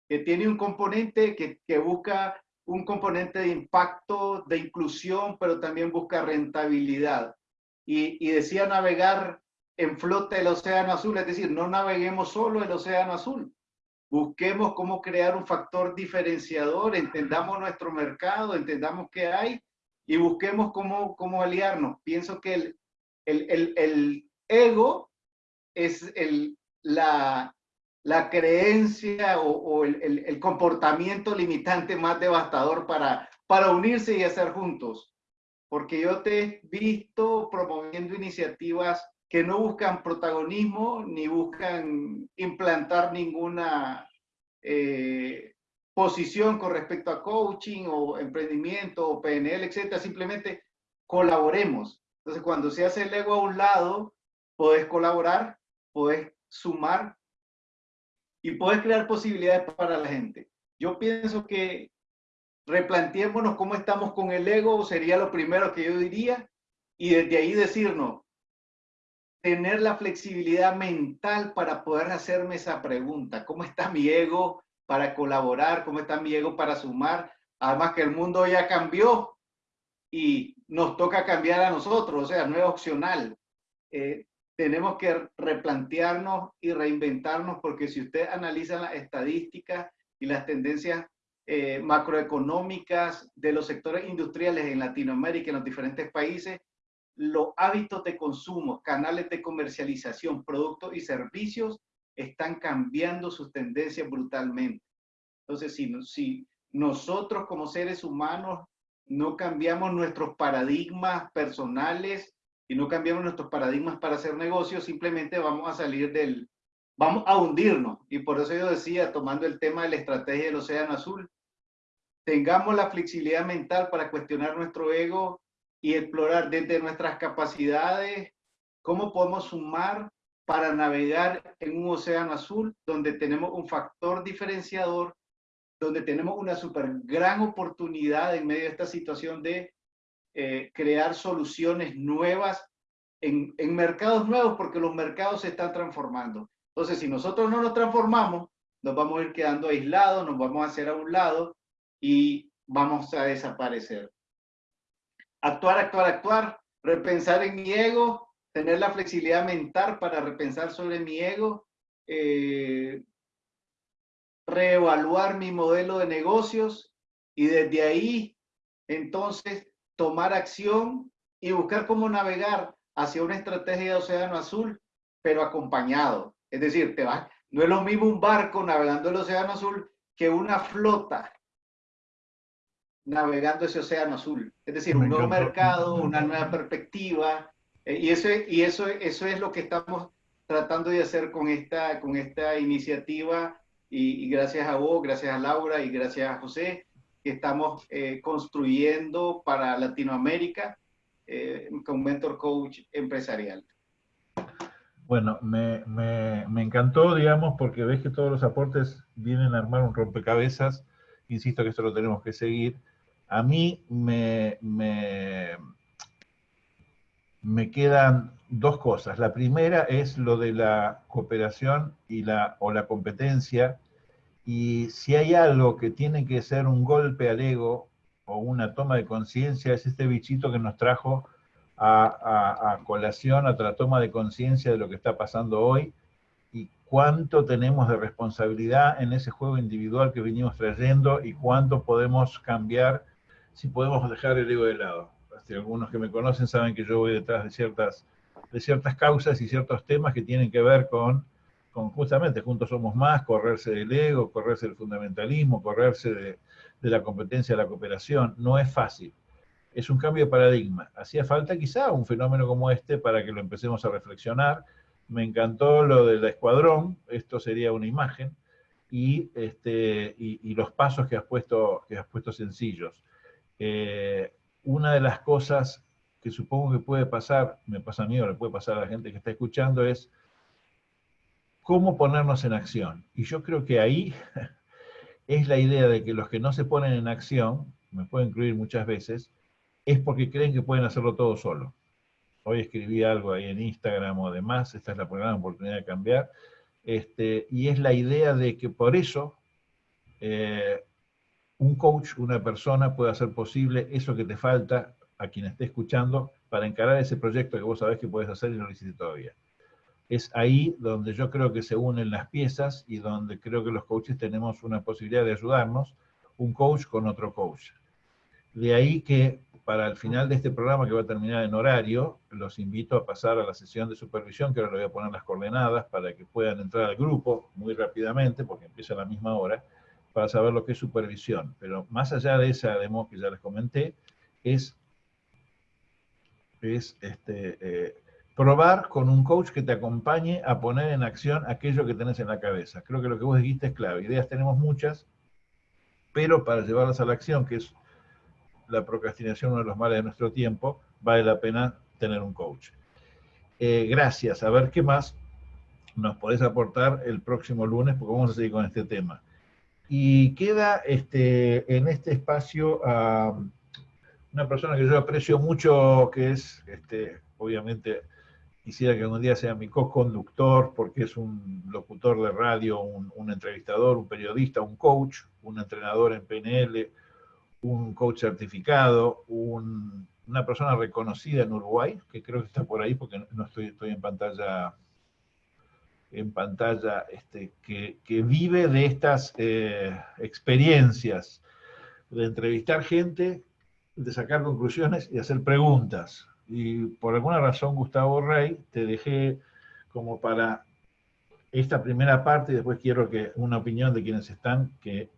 Que tiene un componente que, que busca un componente de impacto, de inclusión, pero también busca rentabilidad y, decía navegar en flota el océano azul, es decir, no naveguemos solo el océano azul, busquemos cómo crear un factor diferenciador, entendamos nuestro mercado, entendamos qué hay y busquemos cómo, cómo aliarnos. Pienso que el, el, el, ego es el, la, la creencia o, o el, el, comportamiento limitante más devastador para, para unirse y hacer juntos porque yo te he visto promoviendo iniciativas que no buscan protagonismo ni buscan implantar ninguna eh, posición con respecto a coaching o emprendimiento o PNL, etcétera. Simplemente colaboremos. Entonces, cuando se hace el ego a un lado, puedes colaborar, puedes sumar y puedes crear posibilidades para la gente. Yo pienso que replanteémonos cómo estamos con el ego, sería lo primero que yo diría, y desde ahí decirnos, tener la flexibilidad mental para poder hacerme esa pregunta, ¿cómo está mi ego para colaborar? ¿Cómo está mi ego para sumar? Además que el mundo ya cambió y nos toca cambiar a nosotros, o sea, no es opcional. Eh, tenemos que replantearnos y reinventarnos porque si usted analiza las estadísticas y las tendencias eh, macroeconómicas de los sectores industriales en Latinoamérica, en los diferentes países, los hábitos de consumo, canales de comercialización, productos y servicios están cambiando sus tendencias brutalmente. Entonces, si, si nosotros como seres humanos no cambiamos nuestros paradigmas personales y no cambiamos nuestros paradigmas para hacer negocios, simplemente vamos a salir del, vamos a hundirnos. Y por eso yo decía, tomando el tema de la estrategia del Océano Azul, tengamos la flexibilidad mental para cuestionar nuestro ego y explorar desde nuestras capacidades cómo podemos sumar para navegar en un océano azul donde tenemos un factor diferenciador, donde tenemos una super gran oportunidad en medio de esta situación de eh, crear soluciones nuevas en, en mercados nuevos porque los mercados se están transformando. Entonces, si nosotros no nos transformamos, nos vamos a ir quedando aislados, nos vamos a hacer a un lado y vamos a desaparecer. Actuar, actuar, actuar, repensar en mi ego, tener la flexibilidad mental para repensar sobre mi ego, eh, reevaluar mi modelo de negocios y desde ahí entonces tomar acción y buscar cómo navegar hacia una estrategia de océano azul, pero acompañado. Es decir, te va, no es lo mismo un barco navegando el océano azul que una flota navegando ese océano azul. Es decir, un nuevo mercado, una nueva perspectiva, eh, y, eso, y eso, eso es lo que estamos tratando de hacer con esta, con esta iniciativa y, gracias a vos, gracias a Laura y gracias a José, que estamos eh, construyendo para Latinoamérica eh, con Mentor Coach Empresarial. Bueno, me, me, me, encantó, digamos, porque ves que todos los aportes vienen a armar un rompecabezas. Insisto que esto lo tenemos que seguir. A mí me, me, me quedan dos cosas. La primera es lo de la cooperación y la, o la competencia. Y si hay algo que tiene que ser un golpe al ego o una toma de conciencia, es este bichito que nos trajo a, colación, a la toma de conciencia de lo que está pasando hoy y cuánto tenemos de responsabilidad en ese juego individual que venimos trayendo y cuánto podemos cambiar si podemos dejar el ego de lado algunos que me conocen saben que yo voy detrás de ciertas, de ciertas causas y ciertos temas que tienen que ver con, justamente Juntos Somos Más, correrse del ego, correrse del fundamentalismo, correrse de la competencia de la cooperación. No es fácil. Es un cambio de paradigma. Hacía falta quizá un fenómeno como este para que lo empecemos a reflexionar. Me encantó lo del escuadrón, esto sería una imagen, y, este, y los pasos que has puesto, que has puesto sencillos. Eh, una de las cosas que supongo que puede pasar, me pasa a mí o le puede pasar a la gente que está escuchando, es cómo ponernos en acción. Y yo creo que ahí es la idea de que los que no se ponen en acción, me puedo incluir muchas veces, es porque creen que pueden hacerlo todo solo. Hoy escribí algo ahí en Instagram o demás, esta es la primera oportunidad de cambiar, este, y es la idea de que por eso eh, un coach, una persona puede hacer posible eso que te falta a quien esté escuchando para encarar ese proyecto que vos sabés que puedes hacer y no lo hiciste todavía. Es ahí donde yo creo que se unen las piezas y donde creo que los coaches tenemos una posibilidad de ayudarnos, un coach con otro coach. De ahí que para el final de este programa que va a terminar en horario, los invito a pasar a la sesión de supervisión, que ahora le voy a poner las coordenadas para que puedan entrar al grupo muy rápidamente, porque empieza a la misma hora, para saber lo que es supervisión. Pero más allá de esa demo que ya les comenté, es, es este, eh, probar con un coach que te acompañe a poner en acción aquello que tenés en la cabeza. Creo que lo que vos dijiste es clave. Ideas tenemos muchas, pero para llevarlas a la acción, que es la procrastinación, uno de los males de nuestro tiempo, vale la pena tener un coach. Eh, gracias. A ver qué más nos podés aportar el próximo lunes, porque vamos a seguir con este tema. Y queda este, en este espacio a una persona que yo aprecio mucho, que es, este, obviamente, quisiera que un día sea mi co-conductor, porque es un locutor de radio, un, entrevistador, un periodista, un coach, un entrenador en PNL, un coach certificado, una persona reconocida en Uruguay, que creo que está por ahí, porque no estoy, estoy en pantalla en pantalla este, que, vive de estas eh, experiencias, de entrevistar gente, de sacar conclusiones y hacer preguntas. Y por alguna razón, Gustavo Rey, te dejé como para esta primera parte, y después quiero que una opinión de quienes están, que,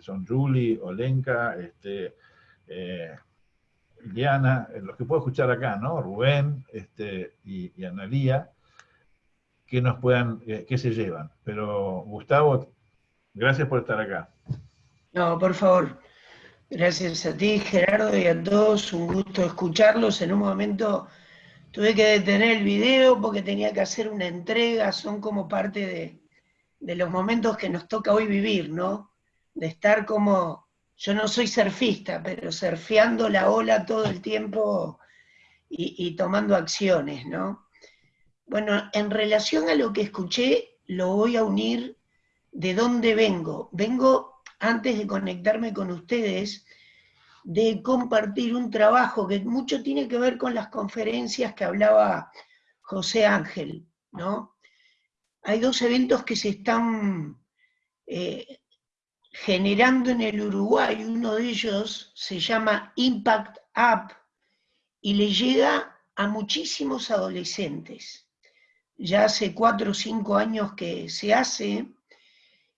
son Julie, Olenka, este, eh, Diana, los que puedo escuchar acá, ¿no? Rubén este, y, y Analía, que nos puedan, que se llevan. Pero Gustavo, gracias por estar acá. No, por favor. Gracias a ti, Gerardo, y a todos. Un gusto escucharlos. En un momento tuve que detener el video porque tenía que hacer una entrega. Son como parte de, de los momentos que nos toca hoy vivir, ¿no? De estar como yo no soy surfista, pero surfeando la ola todo el tiempo y, tomando acciones, ¿no? Bueno, en relación a lo que escuché, lo voy a unir de dónde vengo. Vengo, antes de conectarme con ustedes, de compartir un trabajo que mucho tiene que ver con las conferencias que hablaba José Ángel, ¿no? Hay dos eventos que se están eh, generando en el Uruguay, uno de ellos se llama Impact Up y le llega a muchísimos adolescentes. Ya hace cuatro o cinco años que se hace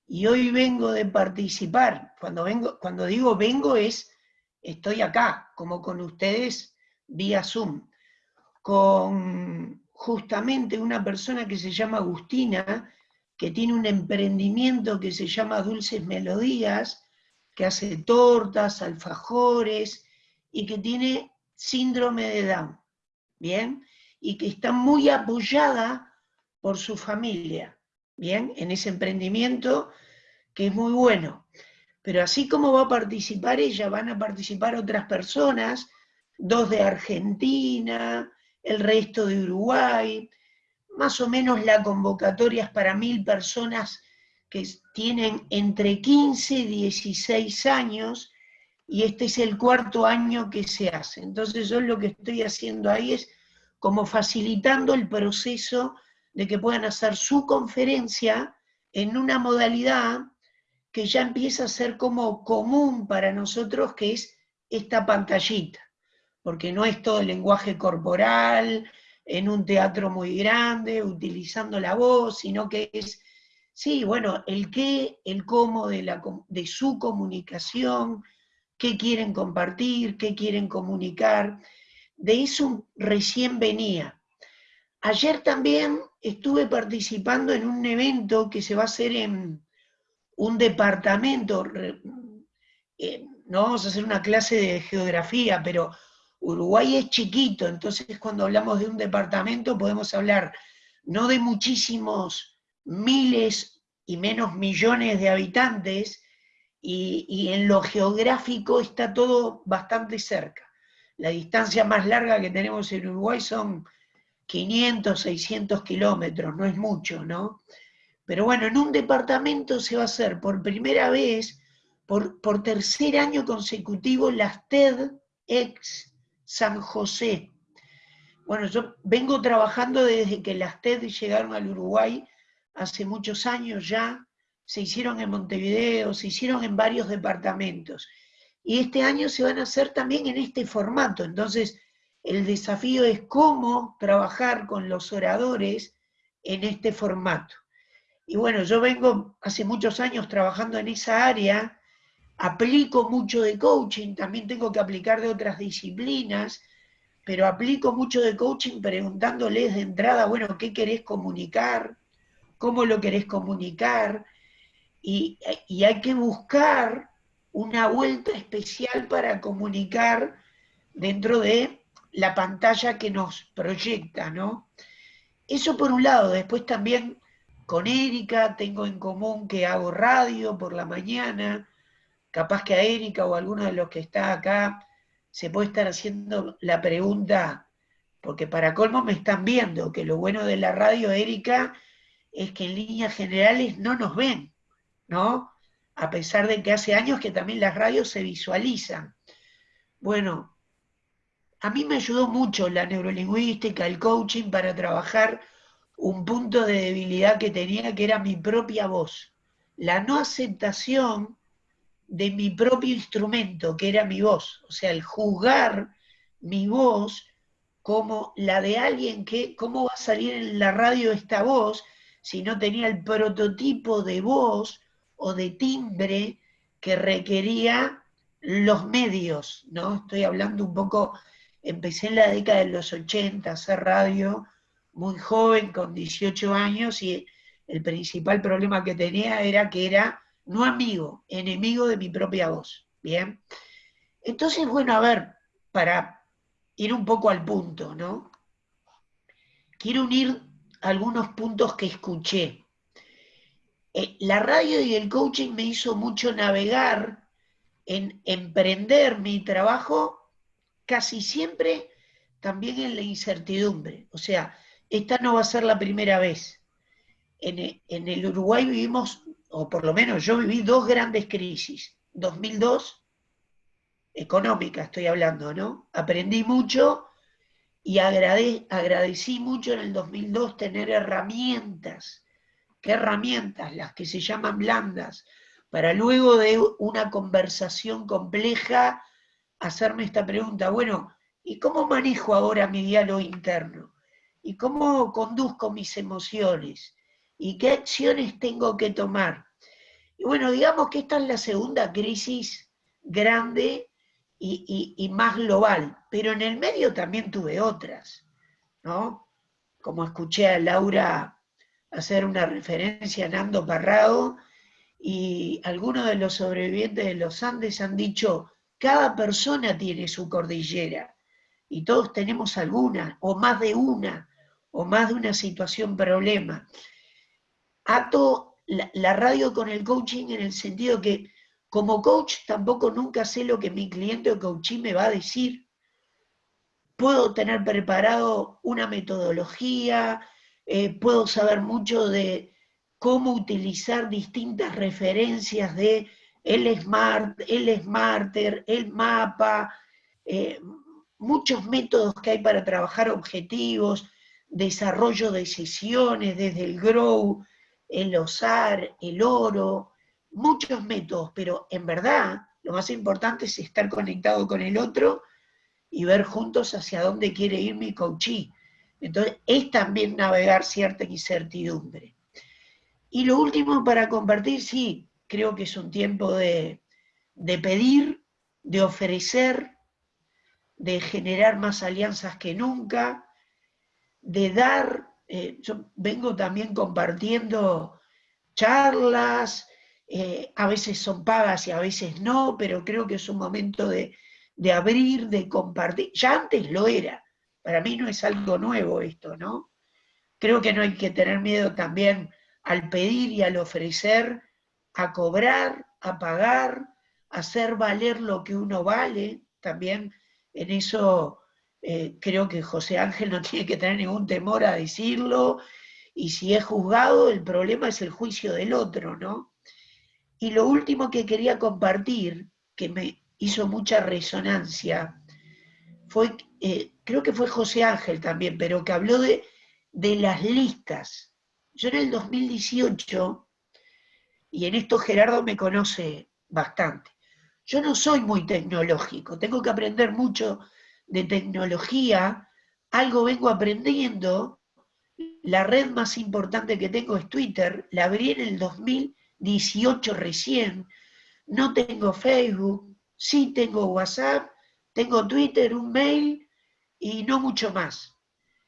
y hoy vengo de participar. Cuando, vengo, cuando digo vengo es, estoy acá, como con ustedes vía Zoom, con justamente una persona que se llama Agustina, que tiene un emprendimiento que se llama Dulces Melodías, que hace tortas, alfajores, y que tiene síndrome de Down, ¿bien? Y que está muy apoyada por su familia, ¿bien? En ese emprendimiento que es muy bueno. Pero así como va a participar ella, van a participar otras personas, dos de Argentina, el resto de Uruguay, más o menos la convocatoria es para mil personas que tienen entre 15 y 16 años, y este es el cuarto año que se hace. Entonces yo lo que estoy haciendo ahí es como facilitando el proceso de que puedan hacer su conferencia en una modalidad que ya empieza a ser como común para nosotros, que es esta pantallita, porque no es todo el lenguaje corporal, en un teatro muy grande, utilizando la voz, sino que es, sí, bueno, el qué, el cómo de, la, de su comunicación, qué quieren compartir, qué quieren comunicar. De eso recién venía. Ayer también estuve participando en un evento que se va a hacer en un departamento, eh, no vamos a hacer una clase de geografía, pero Uruguay es chiquito, entonces cuando hablamos de un departamento podemos hablar no de muchísimos miles y menos millones de habitantes, y, en lo geográfico está todo bastante cerca. La distancia más larga que tenemos en Uruguay son 500, 600 kilómetros, no es mucho, ¿no? Pero bueno, en un departamento se va a hacer por primera vez, por, por tercer año consecutivo, las TEDx San José. Bueno, yo vengo trabajando desde que las TED llegaron al Uruguay hace muchos años ya, se hicieron en Montevideo, se hicieron en varios departamentos. Y este año se van a hacer también en este formato. Entonces, el desafío es cómo trabajar con los oradores en este formato. Y bueno, yo vengo hace muchos años trabajando en esa área, aplico mucho de coaching, también tengo que aplicar de otras disciplinas, pero aplico mucho de coaching preguntándoles de entrada, bueno, ¿qué querés comunicar? ¿Cómo lo querés comunicar? Y, y hay que buscar una vuelta especial para comunicar dentro de la pantalla que nos proyecta, ¿no? Eso por un lado, después también con Erika tengo en común que hago radio por la mañana, capaz que a Erika o alguno de los que está acá se puede estar haciendo la pregunta, porque para colmo me están viendo, que lo bueno de la radio, Erika, es que en líneas generales no nos ven, ¿no? A pesar de que hace años que también las radios se visualizan. Bueno, a mí me ayudó mucho la neurolingüística, el coaching para trabajar un punto de debilidad que tenía, que era mi propia voz. La no aceptación de mi propio instrumento, que era mi voz. O sea, el juzgar mi voz como la de alguien que, ¿cómo va a salir en la radio esta voz si no tenía el prototipo de voz o de timbre que requería los medios, ¿no? Estoy hablando un poco, empecé en la década de los 80 a hacer radio, muy joven, con 18 años, y el principal problema que tenía era que era no amigo, enemigo de mi propia voz, ¿bien? Entonces, bueno, a ver, para ir un poco al punto, ¿no? Quiero unir algunos puntos que escuché. Eh, la radio y el coaching me hizo mucho navegar en emprender mi trabajo casi siempre también en la incertidumbre. O sea, esta no va a ser la primera vez. En, en el Uruguay vivimos, o por lo menos yo viví dos grandes crisis. 2002 económica estoy hablando, ¿no? Aprendí mucho y agradecí mucho en el 2002 tener herramientas. ¿Qué herramientas? Las que se llaman blandas, para luego de una conversación compleja hacerme esta pregunta, bueno, ¿y cómo manejo ahora mi diálogo interno? ¿Y cómo conduzco mis emociones? ¿Y qué acciones tengo que tomar? Y bueno, digamos que esta es la segunda crisis grande y, más global, pero en el medio también tuve otras, ¿no? Como escuché a Laura hacer una referencia a Nando Parrado, y algunos de los sobrevivientes de los Andes han dicho, cada persona tiene su cordillera, y todos tenemos alguna, o más de una, o más de una situación problema. Ato la radio con el coaching en el sentido que como coach tampoco nunca sé lo que mi cliente o coachee me va a decir. Puedo tener preparado una metodología, eh, puedo saber mucho de cómo utilizar distintas referencias de el Smart, el Smarter, el mapa, eh, muchos métodos que hay para trabajar objetivos, desarrollo de sesiones desde el Grow, el OSAR, el Oro, muchos métodos, pero en verdad lo más importante es estar conectado con el otro y ver juntos hacia dónde quiere ir mi coachee. Entonces, es también navegar cierta incertidumbre. Y lo último para compartir, sí, creo que es un tiempo de, pedir, de ofrecer, de generar más alianzas que nunca, de dar, eh, yo vengo también compartiendo charlas, eh, a veces son pagas y a veces no, pero creo que es un momento de, abrir, de compartir. Ya antes lo era, para mí no es algo nuevo esto, ¿no? Creo que no hay que tener miedo también al pedir y al ofrecer, a cobrar, a pagar, a hacer valer lo que uno vale. También en eso eh, creo que José Ángel no tiene que tener ningún temor a decirlo. Y si es juzgado, el problema es el juicio del otro, ¿no? Y lo último que quería compartir, que me hizo mucha resonancia, fue, eh, creo que fue José Ángel también, pero que habló de, de las listas. Yo en el 2018, y en esto Gerardo me conoce bastante, yo no soy muy tecnológico, tengo que aprender mucho de tecnología, algo vengo aprendiendo, la red más importante que tengo es Twitter, la abrí en el 2000 18 recién, no tengo Facebook, sí tengo WhatsApp, tengo Twitter, un mail y no mucho más.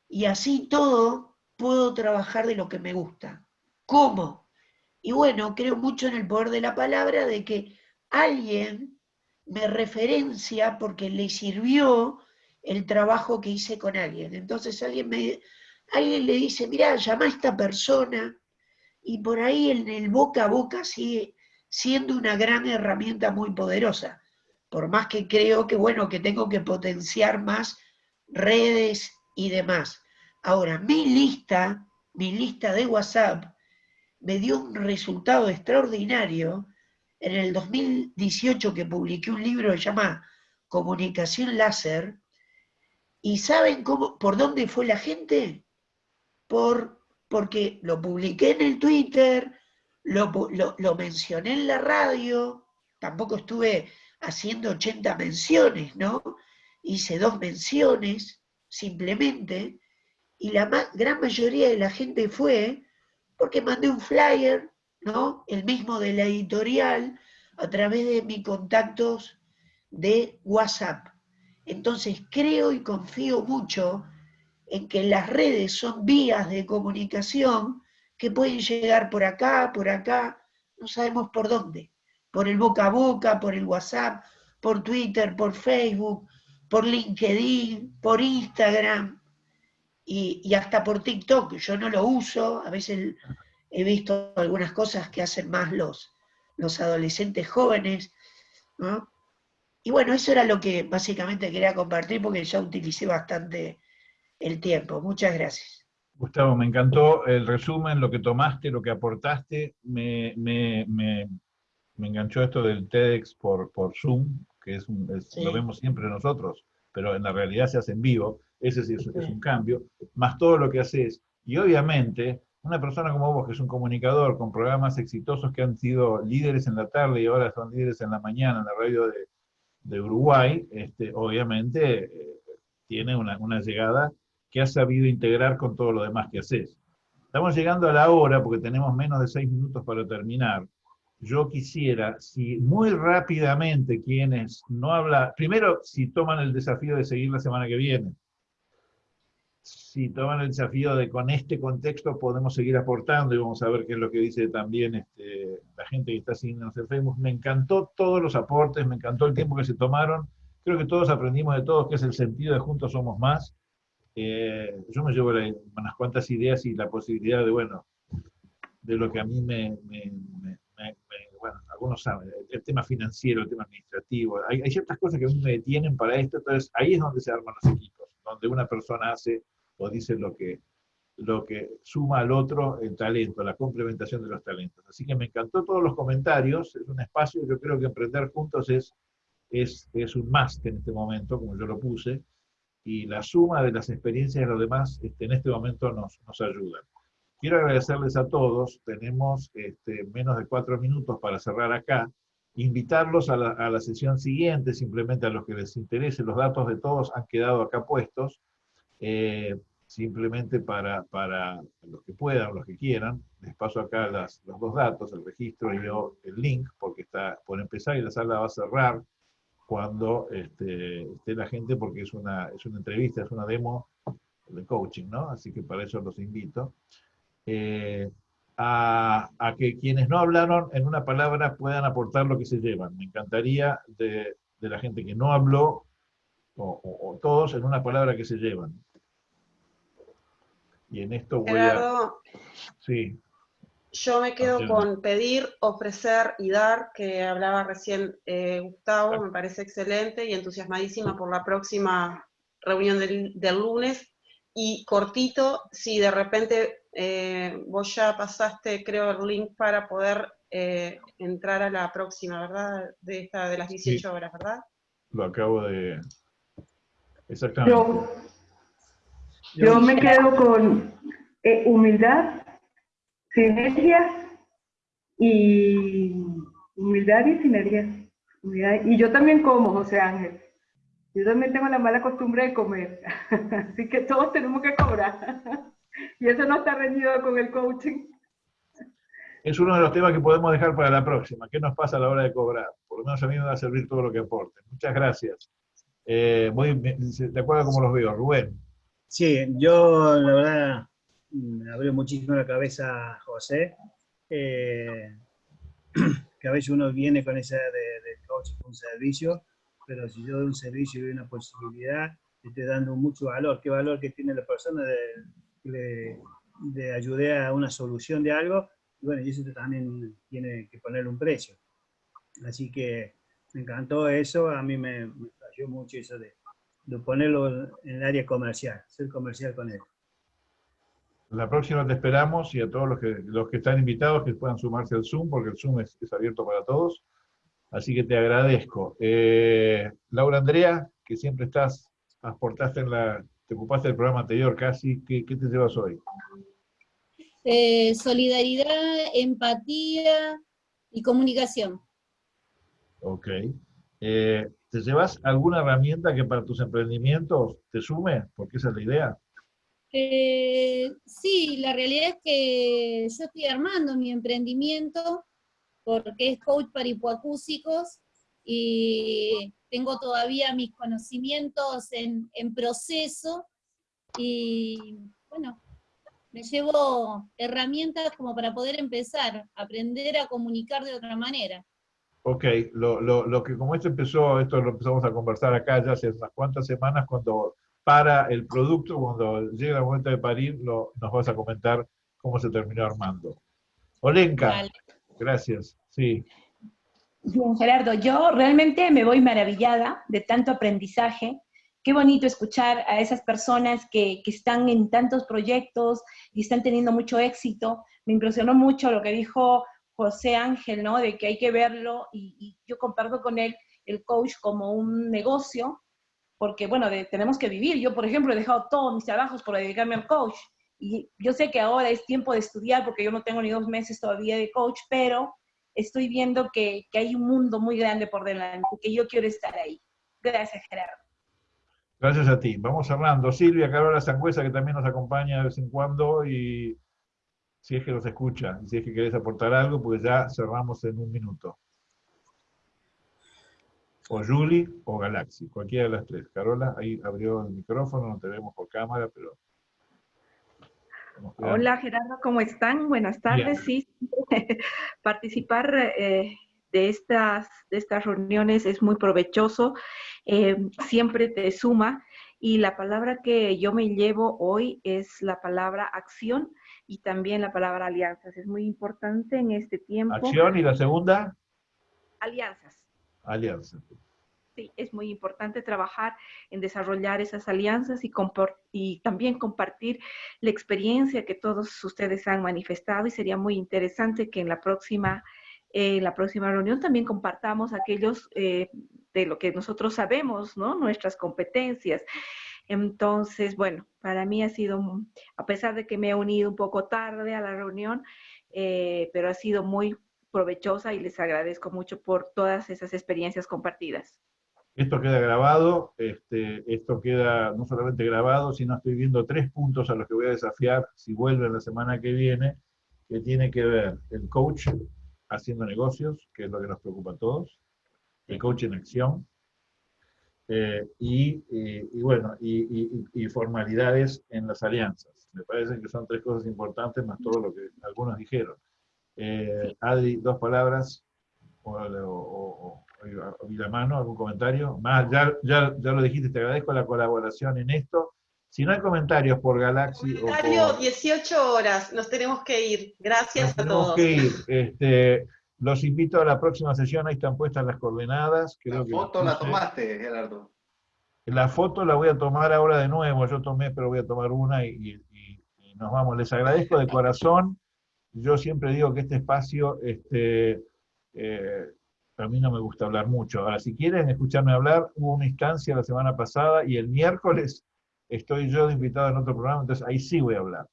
Y así todo puedo trabajar de lo que me gusta. ¿Cómo? Y bueno, creo mucho en el poder de la palabra de que alguien me referencia porque le sirvió el trabajo que hice con alguien. Entonces alguien, me, alguien le dice, mira, llama a esta persona y por ahí en el boca a boca sigue siendo una gran herramienta muy poderosa. Por más que creo que, bueno, que tengo que potenciar más redes y demás. Ahora, mi lista, mi lista de WhatsApp, me dio un resultado extraordinario en el 2018 que publiqué un libro que se llama Comunicación Láser. ¿Y saben cómo, por dónde fue la gente? Por porque lo publiqué en el Twitter, lo, mencioné en la radio, tampoco estuve haciendo 80 menciones, ¿no? Hice dos menciones simplemente, y la gran mayoría de la gente fue porque mandé un flyer, ¿no? El mismo de la editorial, a través de mis contactos de WhatsApp. Entonces creo y confío mucho en que las redes son vías de comunicación que pueden llegar por acá, por acá, no sabemos por dónde, por el boca a boca, por el WhatsApp, por Twitter, por Facebook, por LinkedIn, por Instagram y, hasta por TikTok. Yo no lo uso, a veces he visto algunas cosas que hacen más los, los adolescentes jóvenes, Y bueno, eso era lo que básicamente quería compartir porque ya utilicé bastante el tiempo. Muchas gracias. Gustavo, me encantó el resumen, lo que tomaste, lo que aportaste. Me, me, me, enganchó esto del TEDx por, por Zoom, que es, lo vemos siempre nosotros, pero en la realidad se hace en vivo. Ese sí es, es un cambio. Más todo lo que haces. Y obviamente, una persona como vos, que es un comunicador con programas exitosos que han sido líderes en la tarde y ahora son líderes en la mañana en la radio de, de Uruguay, este, obviamente eh, tiene una, una llegada que has sabido integrar con todo lo demás que haces. Estamos llegando a la hora, porque tenemos menos de seis minutos para terminar. Yo quisiera, si muy rápidamente quienes no hablan, primero, si toman el desafío de seguir la semana que viene, si toman el desafío de con este contexto podemos seguir aportando y vamos a ver qué es lo que dice también este, la gente que está siguiendo en Facebook. Me encantó todos los aportes, me encantó el tiempo que se tomaron. Creo que todos aprendimos de todos qué es el sentido de Juntos Somos Más eh, yo me llevo unas cuantas ideas y la posibilidad de, bueno, de lo que a mí me, bueno, algunos saben, el tema financiero, el tema administrativo, hay, ciertas cosas que a mí me detienen para esto, entonces ahí es donde se arman los equipos, donde una persona hace o dice lo que, lo que suma al otro el talento, la complementación de los talentos. Así que me encantó todos los comentarios, es un espacio, yo creo que emprender juntos es, es, es un must en este momento, como yo lo puse, y la suma de las experiencias de los demás este, en este momento nos, nos ayudan. Quiero agradecerles a todos, tenemos este, menos de cuatro minutos para cerrar acá, invitarlos a la, a la, sesión siguiente, simplemente a los que les interese, los datos de todos han quedado acá puestos, eh, simplemente para, para los que puedan, los que quieran, les paso acá las, los dos datos, el registro y yo el link, porque está por empezar y la sala va a cerrar cuando este, esté la gente, porque es una, es una entrevista, es una demo de coaching, ¿no? Así que para eso los invito. Eh, a, a, que quienes no hablaron en una palabra puedan aportar lo que se llevan. Me encantaría de, de la gente que no habló, o, todos en una palabra que se llevan. Y en esto voy a... Sí. Yo me quedo con pedir, ofrecer y dar, que hablaba recién eh, Gustavo, me parece excelente y entusiasmadísima por la próxima reunión del, lunes. Y cortito, si de repente eh, vos ya pasaste, creo, el link para poder eh, entrar a la próxima, ¿verdad? De esta de las 18 horas, ¿verdad? Lo acabo de... Exactamente. Yo, yo me quedo con humildad, sinergia y humildad y sinergia. Y yo también como, José Ángel. Yo también tengo la mala costumbre de comer. Así que todos tenemos que cobrar. Y eso no está reñido con el coaching. Es uno de los temas que podemos dejar para la próxima. ¿Qué nos pasa a la hora de cobrar? Por lo menos a mí me va a servir todo lo que aporte. Muchas gracias. Eh, ¿De acuerdo cómo los veo? Rubén. Sí, yo la verdad me abrió muchísimo la cabeza José, eh, que a veces uno viene con esa de, de coaching un servicio, pero si yo doy un servicio y doy una posibilidad, estoy dando mucho valor. ¿Qué valor que tiene la persona de, de, ayudar a una solución de algo? Y bueno, y eso también tiene que poner un precio. Así que me encantó eso, a mí me, me mucho eso de, de ponerlo en el área comercial, ser comercial con él. La próxima te esperamos y a todos los que, los que están invitados que puedan sumarse al Zoom, porque el Zoom es, abierto para todos. Así que te agradezco. Eh, Laura Andrea, que siempre estás, aportaste en la, te ocupaste del programa anterior casi, ¿qué, te llevas hoy? Eh, solidaridad, empatía y comunicación. Ok. Eh, ¿Te llevas alguna herramienta que para tus emprendimientos te sume? Porque esa es la idea. Eh, sí, la realidad es que yo estoy armando mi emprendimiento porque es coach para hipoacúsicos y tengo todavía mis conocimientos en, en proceso y bueno, me llevo herramientas como para poder empezar, a aprender a comunicar de otra manera. Ok, lo, lo, lo, que como esto empezó, esto lo empezamos a conversar acá ya hace unas cuantas semanas, cuando para el producto, cuando llega el momento de parir, lo, nos vas a comentar cómo se terminó armando. Olenka, gracias, sí. Bien, Gerardo, yo realmente me voy maravillada de tanto aprendizaje. Qué bonito escuchar a esas personas que, que, están en tantos proyectos y están teniendo mucho éxito. Me impresionó mucho lo que dijo José Ángel, ¿no? De que hay que verlo y, yo comparto con él el coach como un negocio, porque, bueno, tenemos que vivir. Yo, por ejemplo, he dejado todos mis trabajos por dedicarme al coach. Y yo sé que ahora es tiempo de estudiar porque yo no tengo ni dos meses todavía de coach, pero estoy viendo que, que, hay un mundo muy grande por delante, que yo quiero estar ahí. Gracias, Gerardo. Gracias a ti. Vamos cerrando. Silvia Carola Sangüesa, que también nos acompaña de vez en cuando, y si es que nos escucha, si es que querés aportar algo, pues ya cerramos en un minuto. O Julie o Galaxy, cualquiera de las tres. Carola, ahí abrió el micrófono, no te vemos por cámara, pero Hola Gerardo, ¿cómo están? Buenas tardes. Sí, participar eh, de, estas, de estas reuniones es muy provechoso, eh, siempre te suma y la palabra que yo me llevo hoy es la palabra acción y también la palabra alianzas. Es muy importante en este tiempo. Acción y la segunda. Alianzas. Alianzas. Sí, es muy importante trabajar en desarrollar esas alianzas y, y, también compartir la experiencia que todos ustedes han manifestado y sería muy interesante que en la próxima, eh, la próxima reunión también compartamos aquellos eh, de lo que nosotros sabemos, ¿no? Nuestras competencias. Entonces, bueno, para mí ha sido, a pesar de que me he unido un poco tarde a la reunión, eh, pero ha sido muy provechosa y les agradezco mucho por todas esas experiencias compartidas. Esto queda grabado, este, esto queda no solamente grabado, sino estoy viendo tres puntos a los que voy a desafiar si vuelven la semana que viene, que tiene que ver el coach haciendo negocios, que es lo que nos preocupa a todos, el coach en acción, eh, y, y, y, bueno, y, formalidades en las alianzas. Me parece que son tres cosas importantes, más todo lo que algunos dijeron. Eh, Adri, dos palabras, o, o, la mano, algún comentario. Más, ya, ya, ya lo dijiste, te agradezco la colaboración en esto. Si no hay comentarios por Galaxy Comentario, o por... 18 horas, nos tenemos que ir. Gracias nos a todos. Que ir. Este, los invito a la próxima sesión, ahí están puestas las coordenadas. Creo la foto la tomaste, Gerardo. La foto la voy a tomar ahora de nuevo, yo tomé, pero voy a tomar una y, y, y nos vamos. Les agradezco de corazón. Yo siempre digo que este espacio este, eh, a mí no me gusta hablar mucho. Ahora, si quieren escucharme hablar, hubo una instancia la semana pasada y el miércoles estoy yo de invitado en otro programa, entonces ahí sí voy a hablar.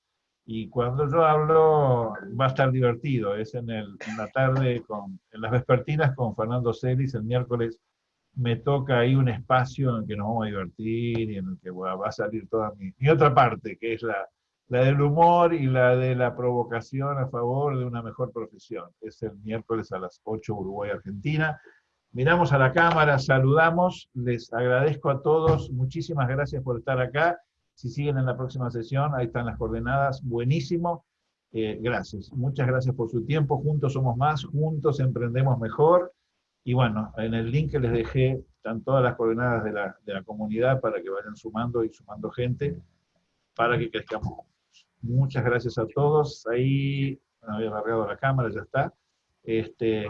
Y cuando yo hablo va a estar divertido, es en, el, en la tarde, con, en las vespertinas con Fernando Celis, el miércoles me toca ahí un espacio en el que nos vamos a divertir y en el que va a salir toda mi, mi otra parte, que es la, la del humor y la de la provocación a favor de una mejor profesión. Es el miércoles a las 8 Uruguay-Argentina. Miramos a la cámara, saludamos, les agradezco a todos, muchísimas gracias por estar acá. Si siguen en la próxima sesión, ahí están las coordenadas, buenísimo. Eh, gracias, muchas gracias por su tiempo, juntos somos más, juntos emprendemos mejor. Y bueno, en el link que les dejé están todas las coordenadas de la, de la comunidad para que vayan sumando y sumando gente para que crezcamos Muchas gracias a todos. Ahí, bueno, había alargado la cámara, ya está. Este,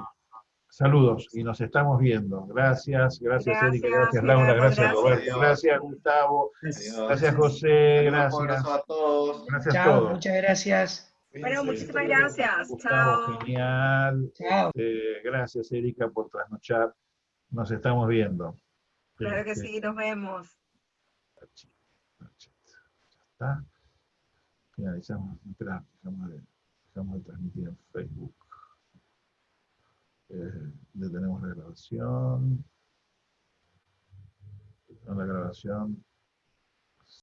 saludos y nos estamos viendo. Gracias, gracias, gracias Erika, gracias Laura, gracias, gracias Roberto, gracias Gustavo, gracias José, gracias. Un abrazo a todos. Gracias Chao, a todos. muchas gracias. Bueno, muchísimas gracias. Gustavo, Chao. genial. Chao. Eh, gracias Erika por trasnochar. Nos estamos viendo. Claro que Este, sí, nos vemos. Ya está. Finalizamos, espera, dejamos de, dejamos de transmitir en Facebook. Eh, detenemos la grabación. La grabación